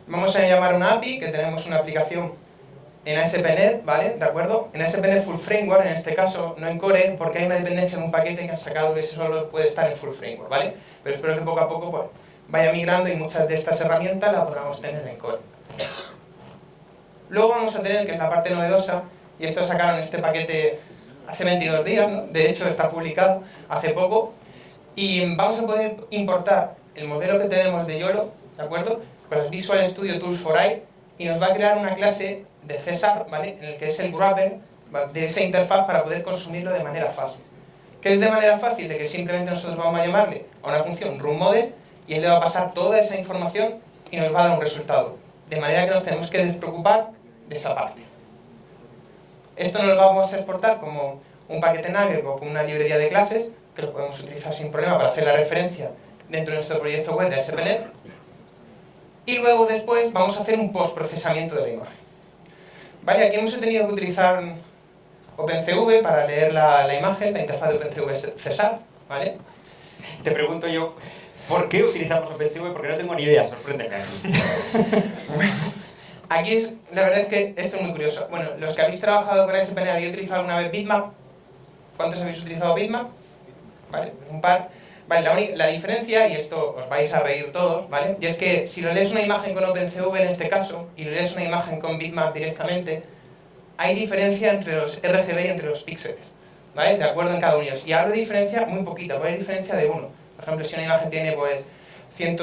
Speaker 2: Vamos a llamar una API, que tenemos una aplicación en ASP.NET, ¿vale? ¿De acuerdo? En ASP.NET Full Framework, en este caso, no en Core, porque hay una dependencia en un paquete que han sacado que solo puede estar en Full Framework, ¿vale? Pero espero que poco a poco pues, vaya migrando y muchas de estas herramientas las podamos tener en Core. Luego vamos a tener, que es la parte novedosa, y esto sacaron este paquete hace 22 días, de hecho está publicado hace poco, y vamos a poder importar el modelo que tenemos de YOLO, ¿de acuerdo? Con el Visual Studio Tools for AI, y nos va a crear una clase de César, ¿vale? En el que es el wrapper de esa interfaz para poder consumirlo de manera fácil. ¿Qué es de manera fácil? De que simplemente nosotros vamos a llamarle a una función runModel y él le va a pasar toda esa información y nos va a dar un resultado. De manera que nos tenemos que despreocupar de esa parte. Esto nos lo vamos a exportar como un paquete Nugget o como una librería de clases, que lo podemos utilizar sin problema para hacer la referencia dentro de nuestro proyecto web de SPNet. Y luego después vamos a hacer un postprocesamiento de la imagen. Vale, aquí hemos tenido que utilizar OpenCV para leer la, la imagen, la interfaz de OpenCV es Cesar, ¿vale?
Speaker 1: Te pregunto yo, ¿por qué utilizamos OpenCV? Porque no tengo ni idea, sorpréndeme. (laughs) (laughs)
Speaker 2: Aquí es, la verdad es que esto es muy curioso. Bueno, los que habéis trabajado con SPN, ¿habéis utilizado alguna vez Bitmap? ¿Cuántos habéis utilizado Bitmap? ¿Vale? Un par. Vale, la, la, diferencia, y esto os vais a reír todos, ¿vale? Y es que si lo lees una imagen con OpenCV en este caso, y lo lees una imagen con Bitmap directamente, hay diferencia entre los RGB y entre los píxeles, ¿vale? De acuerdo en cada uno. Y hablo de diferencia muy poquita, puede haber diferencia de uno. Por ejemplo, si una imagen tiene, pues, 100,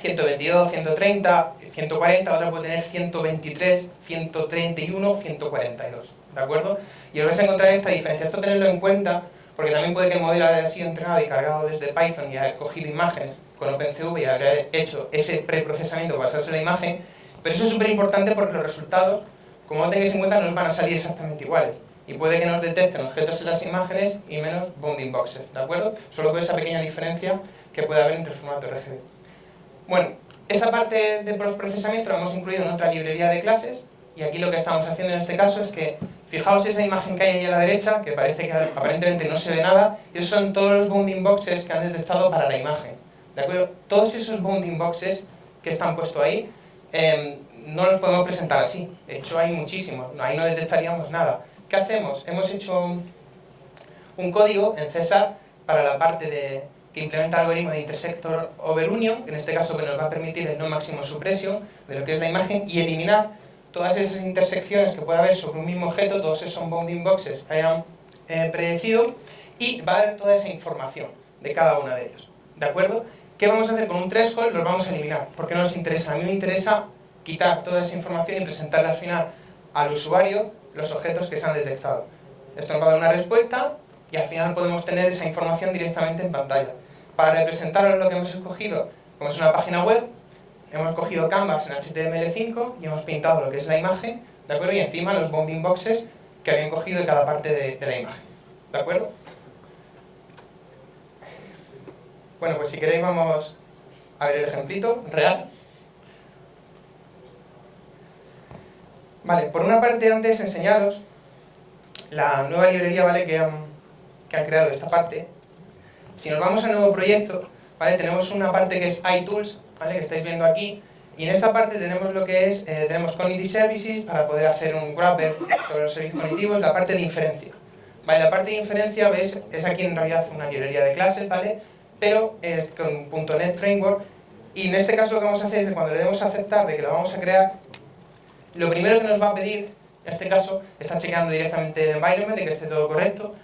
Speaker 2: 122, 130, 140, otra puede tener 123, 131, 142, ¿de acuerdo? Y os vais a encontrar esta diferencia. Esto tenerlo en cuenta porque también puede que el modelo haya sido entrenado y cargado desde Python y haya cogido imágenes con OpenCV y haya hecho ese preprocesamiento para hacerse la imagen, pero eso es súper importante porque los resultados, como no tengáis en cuenta, no van a salir exactamente iguales. Y puede que nos detecten objetos en las imágenes y menos bounding boxes, ¿de acuerdo? Solo por esa pequeña diferencia que puede haber entre el formato RGB. Bueno, esa parte de procesamiento la hemos incluido en otra librería de clases y aquí lo que estamos haciendo en este caso es que Fijaos esa imagen que hay ahí a la derecha, que parece que aparentemente no se ve nada, esos son todos los bounding boxes que han detectado para la imagen. ¿De acuerdo? Todos esos bounding boxes que están puestos ahí, em, no los podemos presentar así. De hecho, hay muchísimos. Ahí no detectaríamos nada. ¿Qué hacemos? Hemos hecho un código en César para la parte de, que implementa el algoritmo de intersector overunion, que en este caso nos va a permitir el no máximo supresión de lo que es la imagen y eliminar todas esas intersecciones que puede haber sobre un mismo objeto, todos esos bounding boxes que hayan eh, predecido, y va a dar toda esa información de cada uno de ellos. ¿De acuerdo? ¿Qué vamos a hacer con un threshold? Los vamos a eliminar, porque no nos interesa. A mí me interesa quitar toda esa información y presentarle al final al usuario los objetos que se han detectado. Esto nos va a dar una respuesta y al final podemos tener esa información directamente en pantalla. Para representar lo que hemos escogido, como es una página web, hemos cogido Canvas en HTML5 y hemos pintado lo que es la imagen, ¿de acuerdo? Y encima los bounding boxes que habían cogido de cada parte de, de la imagen, ¿de acuerdo? Bueno, pues si queréis vamos a ver el ejemplito real. Vale, por una parte antes enseñaros la nueva librería ¿vale? que, han, que han creado esta parte. Si nos vamos al nuevo proyecto, ¿vale? tenemos una parte que es iTools, ¿vale? que estáis viendo aquí. Y en esta parte tenemos lo que es, eh, tenemos Cognitive Services para poder hacer un wrapper sobre los servicios cognitivos, la parte de inferencia. Vale, la parte de inferencia, veis, es aquí en realidad una librería de clases, ¿vale? Pero es con .NET Framework. Y en este caso lo que vamos a hacer es que cuando le demos a aceptar de que lo vamos a crear, lo primero que nos va a pedir, en este caso, está chequeando directamente el environment, de que esté todo correcto,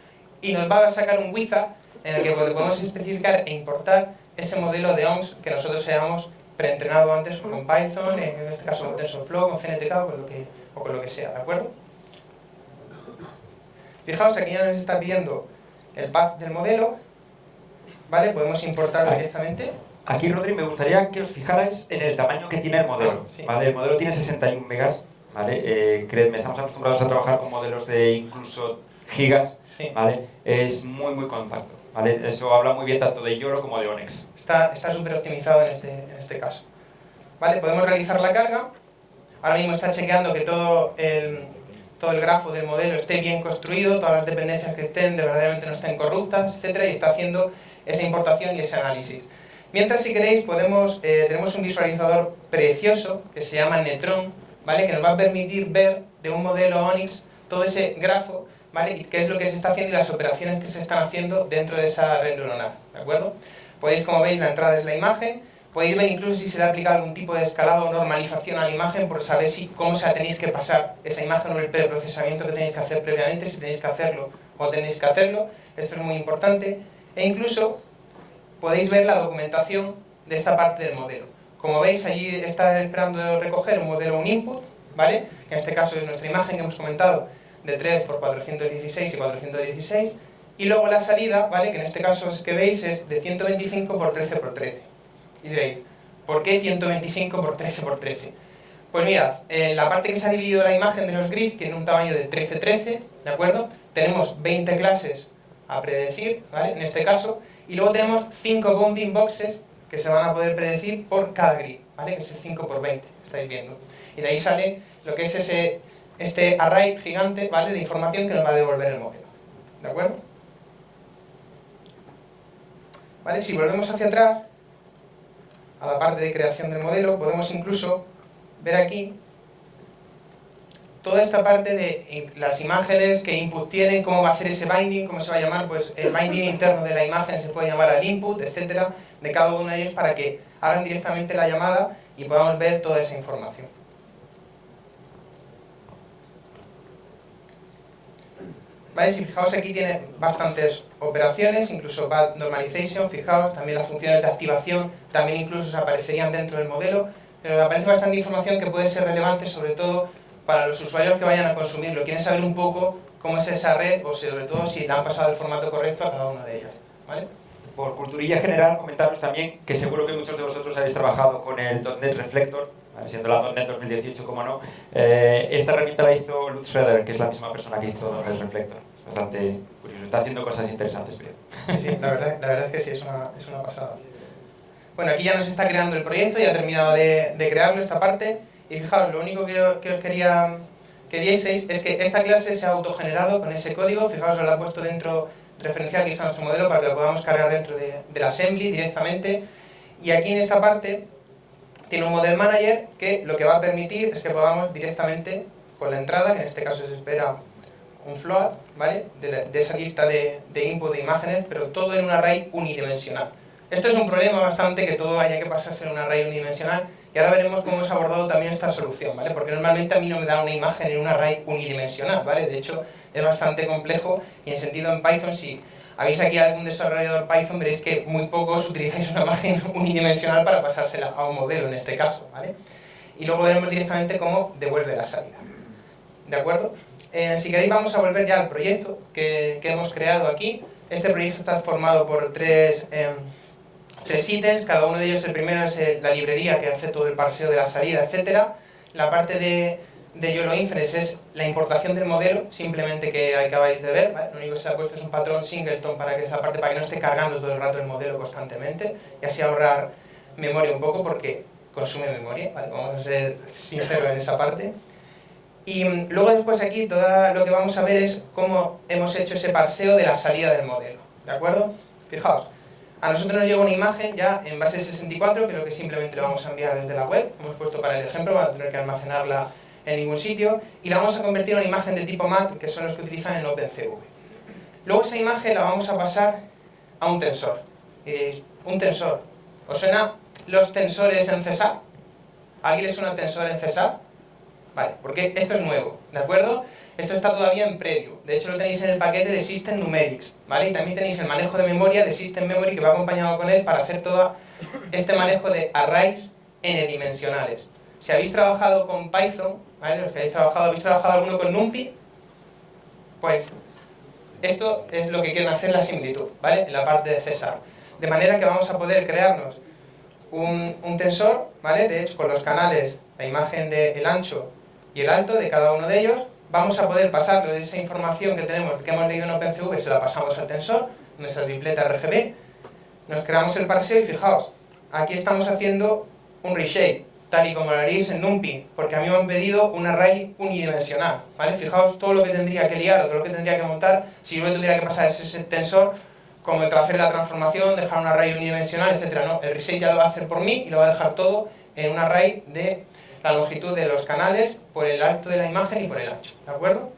Speaker 2: y nos va a sacar un wizard en el que podemos especificar e importar ese modelo de OMS que nosotros hayamos preentrenado antes con Python, en este caso con TensorFlow, con CNTK o con lo que, o con lo que sea, ¿de acuerdo? Fijaos, aquí ya nos está pidiendo el path del modelo, ¿vale? Podemos importarlo directamente.
Speaker 1: Aquí, Rodri, me gustaría que os fijarais en el tamaño que tiene el modelo. Ah, ¿vale? El modelo tiene 61 megas, ¿vale? Eh, creedme, estamos acostumbrados a trabajar con modelos de incluso gigas, ¿vale? Es muy, muy compacto. Eso habla muy bien tanto de Yoro como de Onyx.
Speaker 2: Está súper optimizado en este, en este caso. ¿Vale? Podemos realizar la carga. Ahora mismo está chequeando que todo el, todo el grafo del modelo esté bien construido, todas las dependencias que estén de verdaderamente no estén corruptas, etcétera, y está haciendo esa importación y ese análisis. Mientras, si queréis, podemos, eh, tenemos un visualizador precioso que se llama Netron, ¿vale? que nos va a permitir ver de un modelo Onyx todo ese grafo ¿vale? Y qué es lo que se está haciendo y las operaciones que se están haciendo dentro de esa red neuronal, ¿de acuerdo? Podéis, como veis, la entrada es la imagen, podéis ver incluso si se le aplica algún tipo de escalado o normalización a la imagen por saber si, cómo se tenéis que pasar esa imagen o el preprocesamiento que tenéis que hacer previamente, si tenéis que hacerlo o tenéis que hacerlo, esto es muy importante, e incluso podéis ver la documentación de esta parte del modelo. Como veis, allí está esperando recoger un modelo, un input, ¿vale? En este caso es nuestra imagen que hemos comentado, de 3 por 416 y 416, y luego la salida, ¿vale? que en este caso es que veis es de 125 por 13 por 13. Y diréis, ¿por qué 125 por 13 por 13? Pues mirad, eh, la parte que se ha dividido la imagen de los grids tiene un tamaño de 13-13, ¿de acuerdo? Tenemos 20 clases a predecir, ¿vale? En este caso, y luego tenemos 5 bounding boxes que se van a poder predecir por cada grid, ¿vale? Que es el 5 por 20, estáis viendo. Y de ahí sale lo que es ese, este array gigante, ¿vale? De información que nos va a devolver el modelo, ¿de acuerdo? ¿Vale? Si volvemos hacia atrás, a la parte de creación del modelo, podemos incluso ver aquí toda esta parte de las imágenes, qué input tienen, cómo va a ser ese binding, cómo se va a llamar, pues el binding interno de la imagen se puede llamar al input, etcétera, de cada uno de ellos para que hagan directamente la llamada y podamos ver toda esa información. ¿Vale? Si fijaos aquí tiene bastantes operaciones, incluso bad normalization, fijaos, también las funciones de activación también incluso se aparecerían dentro del modelo, pero aparece bastante información que puede ser relevante sobre todo para los usuarios que vayan a consumirlo. Quieren saber un poco cómo es esa red o sobre todo si le han pasado el formato correcto a cada una de ellas. ¿vale?
Speaker 1: Por culturilla general, comentaros también que seguro que muchos de vosotros habéis trabajado con el .NET Reflector, siendo la .NET 2018 como no, eh, esta herramienta la hizo Lutz Schroeder, que es la misma persona que hizo .NET Reflector. Bastante curioso, está haciendo cosas interesantes.
Speaker 2: Sí, la verdad, la verdad es que sí, es una, es una pasada. Bueno, aquí ya nos está creando el proyecto, ya ha terminado de, de crearlo esta parte, y fijaos, lo único que, os quería que vieseis es que esta clase se ha autogenerado con ese código, fijaos, lo ha puesto dentro referencial que está nuestro modelo para que lo podamos cargar dentro de, del assembly directamente, y aquí en esta parte tiene un model manager que lo que va a permitir es que podamos directamente con la entrada, que en este caso se espera un float, ¿vale? De, esa lista de, de, input de imágenes, pero todo en un array unidimensional. Esto es un problema bastante que todo haya que pasarse en un array unidimensional y ahora veremos cómo hemos abordado también esta solución, ¿vale? Porque normalmente a mí no me da una imagen en un array unidimensional, ¿vale? De hecho, es bastante complejo y en sentido en Python, si habéis aquí algún desarrollador Python, veréis que muy pocos utilizáis una (laughs) imagen unidimensional para pasársela a un modelo en este caso, ¿vale? Y luego veremos directamente cómo devuelve la salida. ¿De acuerdo? Eh, si queréis vamos a volver ya al proyecto que, que hemos creado aquí. Este proyecto está formado por tres, eh, tres ítems, cada uno de ellos, el primero es eh, la librería que hace todo el parseo de la salida, etc. La parte de, de YOLO Inference es la importación del modelo, simplemente que acabáis de ver, ¿vale? lo único que se ha puesto es un patrón singleton para que parte para que no esté cargando todo el rato el modelo constantemente y así ahorrar memoria un poco porque consume memoria, ¿vale? vamos a ser sinceros en esa parte. Y mm, luego después aquí todo lo que vamos a ver es cómo hemos hecho ese parseo de la salida del modelo, ¿de acuerdo? Fijaos, a nosotros nos llega una imagen ya en base 64, creo que simplemente lo vamos a enviar desde la web, hemos puesto para el ejemplo, para tener que almacenarla en ningún sitio, y la vamos a convertir en una imagen de tipo MAT, que son los que utilizan en OpenCV. Luego esa imagen la vamos a pasar a un tensor. Y un tensor. ¿Os suena los tensores en César? ¿Alguien le suena tensor en César? Vale, porque esto es nuevo, ¿de acuerdo? Esto está todavía en previo. De hecho, lo tenéis en el paquete de System Numerics, ¿vale? Y también tenéis el manejo de memoria de System Memory que va acompañado con él para hacer todo este manejo de arrays n-dimensionales. Si habéis trabajado con Python, ¿vale? Los que habéis trabajado, ¿habéis trabajado alguno con NumPy? Pues esto es lo que quieren hacer la similitud, ¿vale? En la parte de César. De manera que vamos a poder crearnos un, tensor, ¿vale? De con los canales, la imagen del ancho y el alto de cada uno de ellos, vamos a poder pasarlo de esa información que tenemos, que hemos leído en OpenCV, se la pasamos al tensor, nuestra tripleta RGB, nos creamos el parseo y fijaos, aquí estamos haciendo un reshape, y como lo haréis en NumPy, porque a mí me han pedido un array unidimensional, ¿vale? Fijaos todo lo que tendría que liar o todo lo que tendría que montar si yo tuviera que pasar ese tensor, como hacer la transformación, dejar un array unidimensional, etcétera, no, el reshape ya lo va a hacer por mí y lo va a dejar todo en un array de la longitud de los canales por el alto de la imagen y por el ancho, ¿de acuerdo?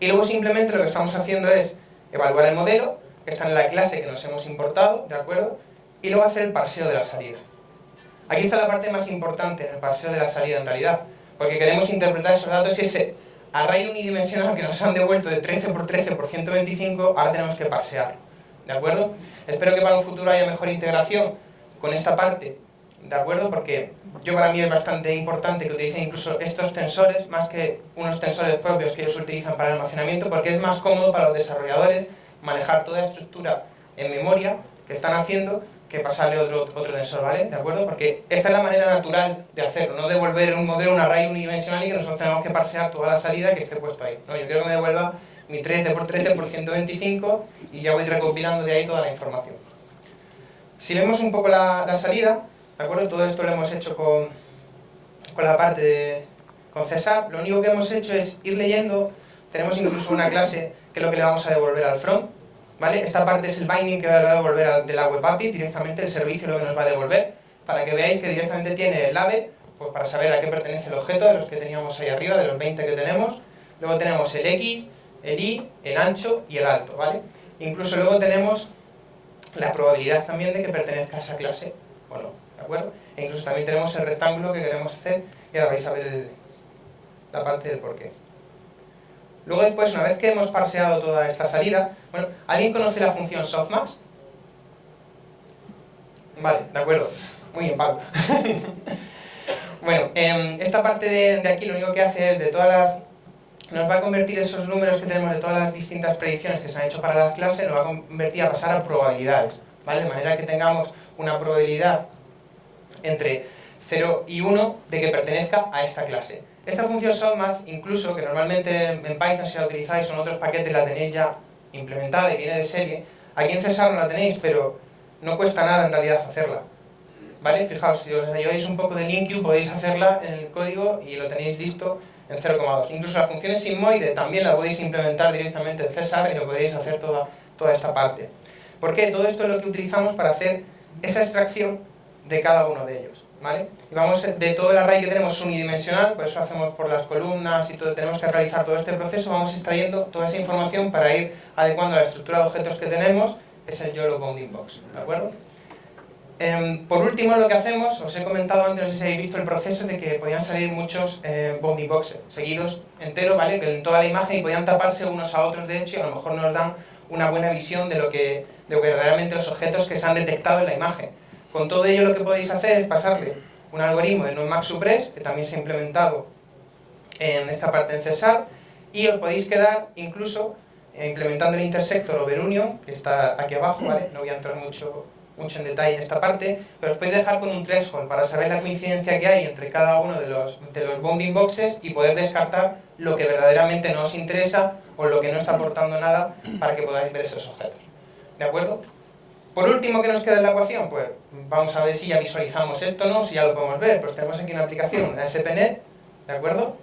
Speaker 2: Y luego simplemente lo que estamos haciendo es evaluar el modelo, que está en la clase que nos hemos importado, ¿de acuerdo? Y luego hacer el parseo de la salida. Aquí está la parte más importante, el parseo de la salida en realidad, porque queremos interpretar esos datos y ese array unidimensional que nos han devuelto de 13 por 13 por 125, ahora tenemos que parsearlo, ¿de acuerdo? Espero que para un futuro haya mejor integración con esta parte ¿de acuerdo? Porque yo para mí es bastante importante que utilicen incluso estos tensores, más que unos tensores propios que ellos utilizan para el almacenamiento, porque es más cómodo para los desarrolladores manejar toda la estructura en memoria que están haciendo que pasarle otro, otro tensor, ¿vale? ¿De acuerdo? Porque esta es la manera natural de hacerlo, no devolver un modelo, un array unidimensional y que nosotros tenemos que parsear toda la salida que esté puesto ahí. No, yo quiero que me devuelva mi 13 por 13 por 125 y ya voy recopilando de ahí toda la información. Si vemos un poco la, la salida, ¿de acuerdo? Todo esto lo hemos hecho con, con la parte de con César. Lo único que hemos hecho es ir leyendo, tenemos incluso una clase que es lo que le vamos a devolver al front, ¿vale? Esta parte es el binding que va a devolver de la web API, directamente el servicio lo que nos va a devolver, para que veáis que directamente tiene el AVE, pues para saber a qué pertenece el objeto de los que teníamos ahí arriba, de los 20 que tenemos. Luego tenemos el X, el Y, el ancho y el alto, ¿vale? Incluso luego tenemos la probabilidad también de que pertenezca a esa clase, o no, ¿de acuerdo? E incluso también tenemos el rectángulo que queremos hacer y ahora vais a ver la parte del porqué. Luego después, una vez que hemos parseado toda esta salida, bueno, ¿alguien conoce la función softmax? Vale, de acuerdo. Muy bien, Pablo. (laughs) bueno, eh, esta parte de, de, aquí lo único que hace es de todas las... Nos va a convertir esos números que tenemos de todas las distintas predicciones que se han hecho para las clases, nos va a convertir a pasar a probabilidades, ¿vale? De manera que tengamos una probabilidad entre 0 y 1 de que pertenezca a esta clase. Esta función softmax, incluso, que normalmente en Python si la utilizáis o en otros paquetes la tenéis ya implementada y viene de serie, aquí en César no la tenéis, pero no cuesta nada en realidad hacerla. ¿Vale? Fijaos, si os lleváis un poco de LinkU podéis hacerla en el código y lo tenéis listo en 0,2. Incluso las funciones sigmoide también la podéis implementar directamente en César y lo podréis hacer toda, toda esta parte. ¿Por qué? Todo esto es lo que utilizamos para hacer esa extracción de cada uno de ellos. ¿Vale? Y vamos de todo el array que tenemos unidimensional, por eso hacemos por las columnas y todo, tenemos que realizar todo este proceso, vamos extrayendo toda esa información para ir adecuando a la estructura de objetos que tenemos, es el YOLO Bounding Box, ¿de acuerdo? Eh, por último, lo que hacemos, os he comentado antes, no sé si habéis visto el proceso de que podían salir muchos eh, bounding boxes seguidos enteros, ¿vale? En toda la imagen y podían taparse unos a otros, de hecho, y a lo mejor nos dan una buena visión de lo que, de que verdaderamente los objetos que se han detectado en la imagen. Con todo ello lo que podéis hacer es pasarle un algoritmo de NoMaxSuppress, que también se ha implementado en esta parte en César, y os podéis quedar incluso eh, implementando el intersector overunion, que está aquí abajo, ¿vale? No voy a entrar mucho, mucho en detalle en esta parte, pero os podéis dejar con un threshold para saber la coincidencia que hay entre cada uno de los, de los bounding boxes y poder descartar lo que verdaderamente no os interesa o lo que no está aportando nada para que podáis ver esos objetos. ¿De acuerdo? Por último, ¿qué nos queda en la ecuación? Pues vamos a ver si ya visualizamos esto no, si ya lo podemos ver. Pues tenemos aquí una aplicación, la SPNet, ¿de acuerdo?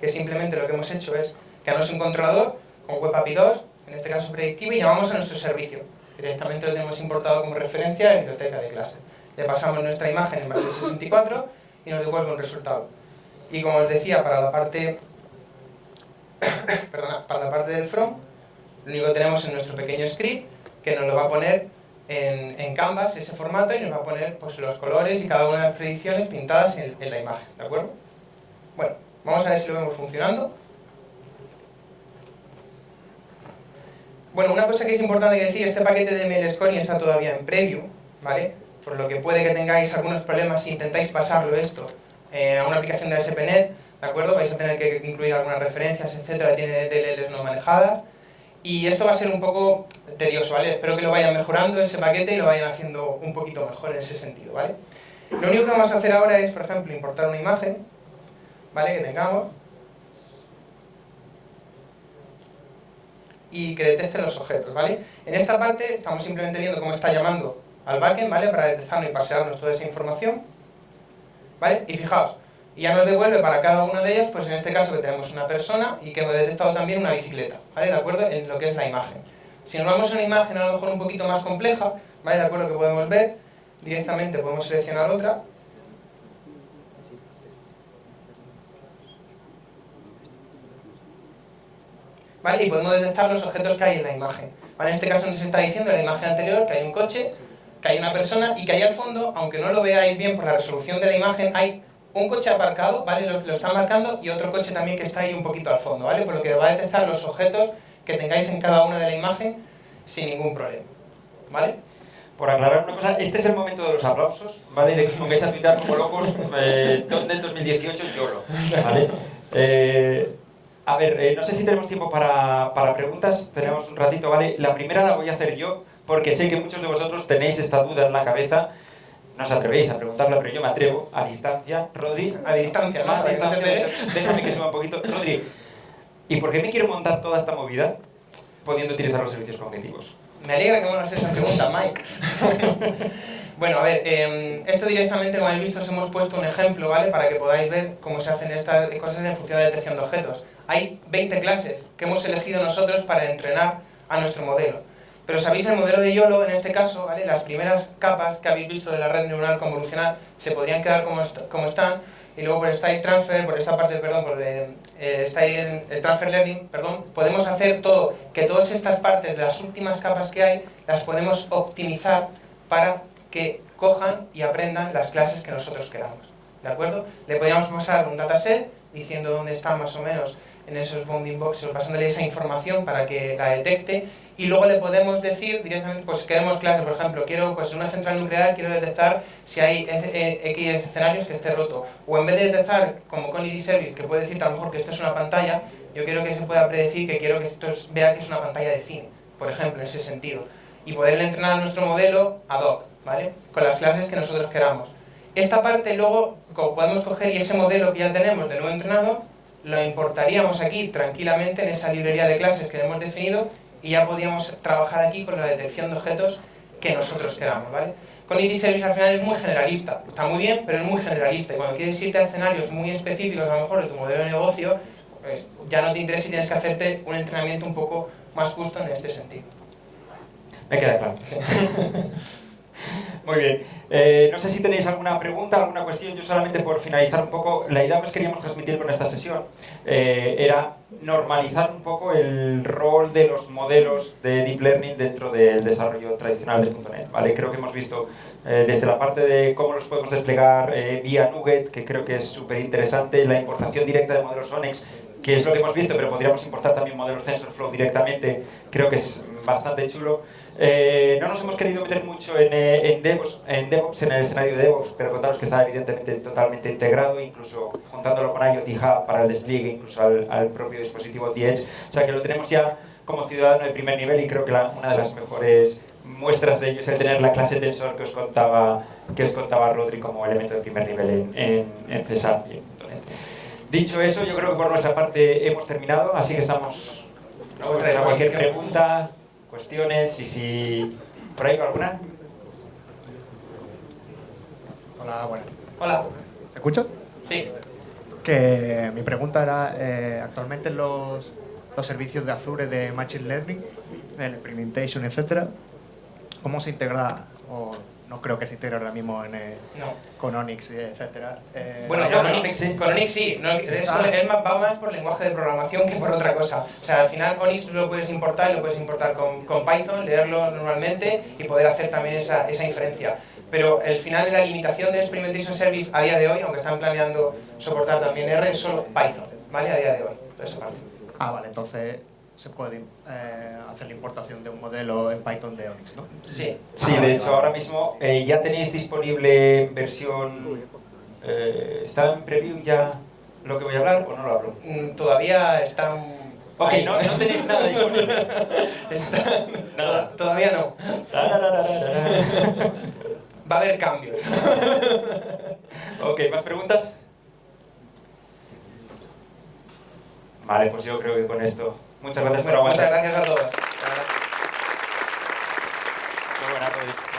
Speaker 2: Que simplemente lo que hemos hecho es crearnos un controlador con WebAPI 2, en este caso predictivo, y llamamos a nuestro servicio. Directamente lo tenemos importado como referencia a la biblioteca de clase. Le pasamos nuestra imagen en base 64 y nos devuelve un resultado. Y como os decía, para la parte, (coughs) perdona, para la parte del front, lo único que tenemos en nuestro pequeño script que nos lo va a poner en, en, Canvas, ese formato, y nos va a poner pues, los colores y cada una de las predicciones pintadas en, en la imagen, ¿de acuerdo? Bueno, vamos a ver si lo vemos funcionando. Bueno, una cosa que es importante decir, este paquete de MLSCONI está todavía en preview, ¿vale? Por lo que puede que tengáis algunos problemas si intentáis pasarlo esto eh, a una aplicación de ASP.NET, ¿de acuerdo? Vais a tener que incluir algunas referencias, etcétera, tiene DLLs no manejadas, y esto va a ser un poco tedioso, ¿vale? Espero que lo vayan mejorando ese paquete y lo vayan haciendo un poquito mejor en ese sentido, ¿vale? Lo único que vamos a hacer ahora es, por ejemplo, importar una imagen, ¿vale? Que tengamos y que detecte los objetos, ¿vale? En esta parte estamos simplemente viendo cómo está llamando al backend, ¿vale? Para detectarnos y pasearnos toda esa información, ¿vale? Y fijaos, y ya nos devuelve para cada una de ellas, pues en este caso que tenemos una persona y que hemos detectado también una bicicleta, ¿vale? De acuerdo en lo que es la imagen. Si nos vamos a una imagen a lo mejor un poquito más compleja, ¿vale? De acuerdo que podemos ver, directamente podemos seleccionar otra. ¿Vale? Y podemos detectar los objetos que hay en la imagen. ¿Vale? En este caso nos está diciendo en la imagen anterior que hay un coche, que hay una persona y que ahí al fondo, aunque no lo veáis bien por la resolución de la imagen, hay un coche aparcado, ¿vale? Lo, lo está marcando y otro coche también que está ahí un poquito al fondo, ¿vale? Por lo que va a detectar los objetos que tengáis en cada una de la imagen sin ningún problema, ¿vale?
Speaker 1: por aclarar una cosa, este es el momento de los aplausos, ¿vale? De que pongáis a tuitar como locos, eh, ¿dónde en 2018 YOLO? ¿Vale? Eh, a ver, eh, no sé si tenemos tiempo para, para, preguntas, tenemos un ratito, ¿vale? La primera la voy a hacer yo, porque sé que muchos de vosotros tenéis esta duda en la cabeza, no os atrevéis a preguntarla, pero yo me atrevo, a distancia. Rodri,
Speaker 2: a distancia,
Speaker 1: más a distancia, (laughs) déjame que suba un poquito. Rodri, ¿y por qué me quiero montar toda esta movida pudiendo utilizar los servicios cognitivos?
Speaker 2: Me alegra que me hagas esa pregunta, Mike. (laughs) bueno, a ver, eh, esto directamente, como habéis visto, os hemos puesto un ejemplo, ¿vale? Para que podáis ver cómo se hacen estas cosas en función de detección de objetos. Hay 20 clases que hemos elegido nosotros para entrenar a nuestro modelo. Pero sabéis, el modelo de YOLO, en este caso, ¿vale? las primeras capas que habéis visto de la red neuronal convolucional se podrían quedar como, como están, y luego por style transfer, por esta parte, perdón, por eh, style el transfer learning, perdón, podemos hacer todo, que todas estas partes de las últimas capas que hay, las podemos optimizar para que cojan y aprendan las clases que nosotros queramos. ¿De acuerdo? Le podríamos pasar un dataset diciendo dónde están más o menos en esos bounding boxes, pasándole esa información para que la detecte y luego le podemos decir directamente, pues queremos clase, por ejemplo, quiero pues una central nuclear quiero detectar si hay X escenarios que esté roto o en vez de detectar como con ID Service, que puede decir a lo mejor que esto es una pantalla, yo quiero que se pueda predecir que quiero que esto vea que es una pantalla de cine, por ejemplo, en ese sentido y poderle entrenar a nuestro modelo ad hoc, ¿vale? Con las clases que nosotros queramos. Esta parte luego podemos coger y ese modelo que ya tenemos de nuevo entrenado lo importaríamos aquí tranquilamente en esa librería de clases que hemos definido y ya podíamos trabajar aquí con la detección de objetos que nosotros queramos, ¿vale? Con ID Service al final es muy generalista, está muy bien, pero es muy generalista y cuando quieres irte a escenarios muy específicos a lo mejor de tu modelo de negocio, pues ya no te interesa y tienes que hacerte un entrenamiento un poco más justo en este sentido.
Speaker 1: Me queda claro. (laughs) Muy bien. Eh, no sé si tenéis alguna pregunta, alguna cuestión. Yo solamente por finalizar un poco, la idea que queríamos transmitir con esta sesión eh, era normalizar un poco el rol de los modelos de Deep Learning dentro del desarrollo tradicional de .NET. ¿vale? Creo que hemos visto eh, desde la parte de cómo los podemos desplegar vía Nugget, que creo que es súper interesante, la importación directa de modelos Onyx, que es lo que hemos visto, pero podríamos importar también modelos TensorFlow directamente, creo que es bastante chulo. Eh, no nos hemos querido meter mucho en, eh, en, DevOps, en, DevOps, en el escenario de DevOps, pero contaros que está evidentemente totalmente integrado, incluso juntándolo con IoT Hub para el despliegue, incluso al, propio dispositivo The Edge. O sea que lo tenemos ya como ciudadano de primer nivel y creo que una de las mejores muestras de ello es el tener la clase Tensor que os contaba, que os contaba Rodri como elemento de primer nivel en, en, en Cesar. Dicho eso, yo creo que por nuestra parte hemos terminado, así que estamos... ¿no? cualquier pregunta cuestiones y si... ¿Por ahí alguna?
Speaker 3: Hola, buenas.
Speaker 2: Hola.
Speaker 3: ¿Se escucha?
Speaker 2: Sí.
Speaker 3: Que mi pregunta era, eh, actualmente los, los servicios de Azure de Machine Learning, el implementation, etcétera, ¿cómo se integra o no creo que se integre ahora mismo en, eh, con Onyx, etcétera.
Speaker 2: Eh, bueno, con, Onyx, sí. con Onyx sí, no, es, ah. va más por lenguaje de programación que por otra cosa. O sea, al final Onyx lo puedes importar, lo puedes importar con, con Python, leerlo normalmente y poder hacer también esa, esa inferencia. Pero el final de la limitación de Experimentation Service a día de hoy, aunque están planeando soportar también R, es solo Python, ¿vale? A día de hoy.
Speaker 3: Ah, vale, entonces se puede eh, hacer la importación de un modelo en Python de Onyx, ¿no?
Speaker 2: Sí,
Speaker 1: sí de hecho ahora mismo eh, ya tenéis disponible versión... Eh, ¿Está en preview ya lo que voy a hablar o no lo hablo?
Speaker 2: Mm, todavía está...
Speaker 1: Ok, no, no tenéis nada disponible. (laughs)
Speaker 2: nada. Todavía no. Va a haber cambios.
Speaker 1: ok, ¿más preguntas? Vale, pues yo creo que con esto Muchas gracias,
Speaker 2: muchas gracias a todos. Buena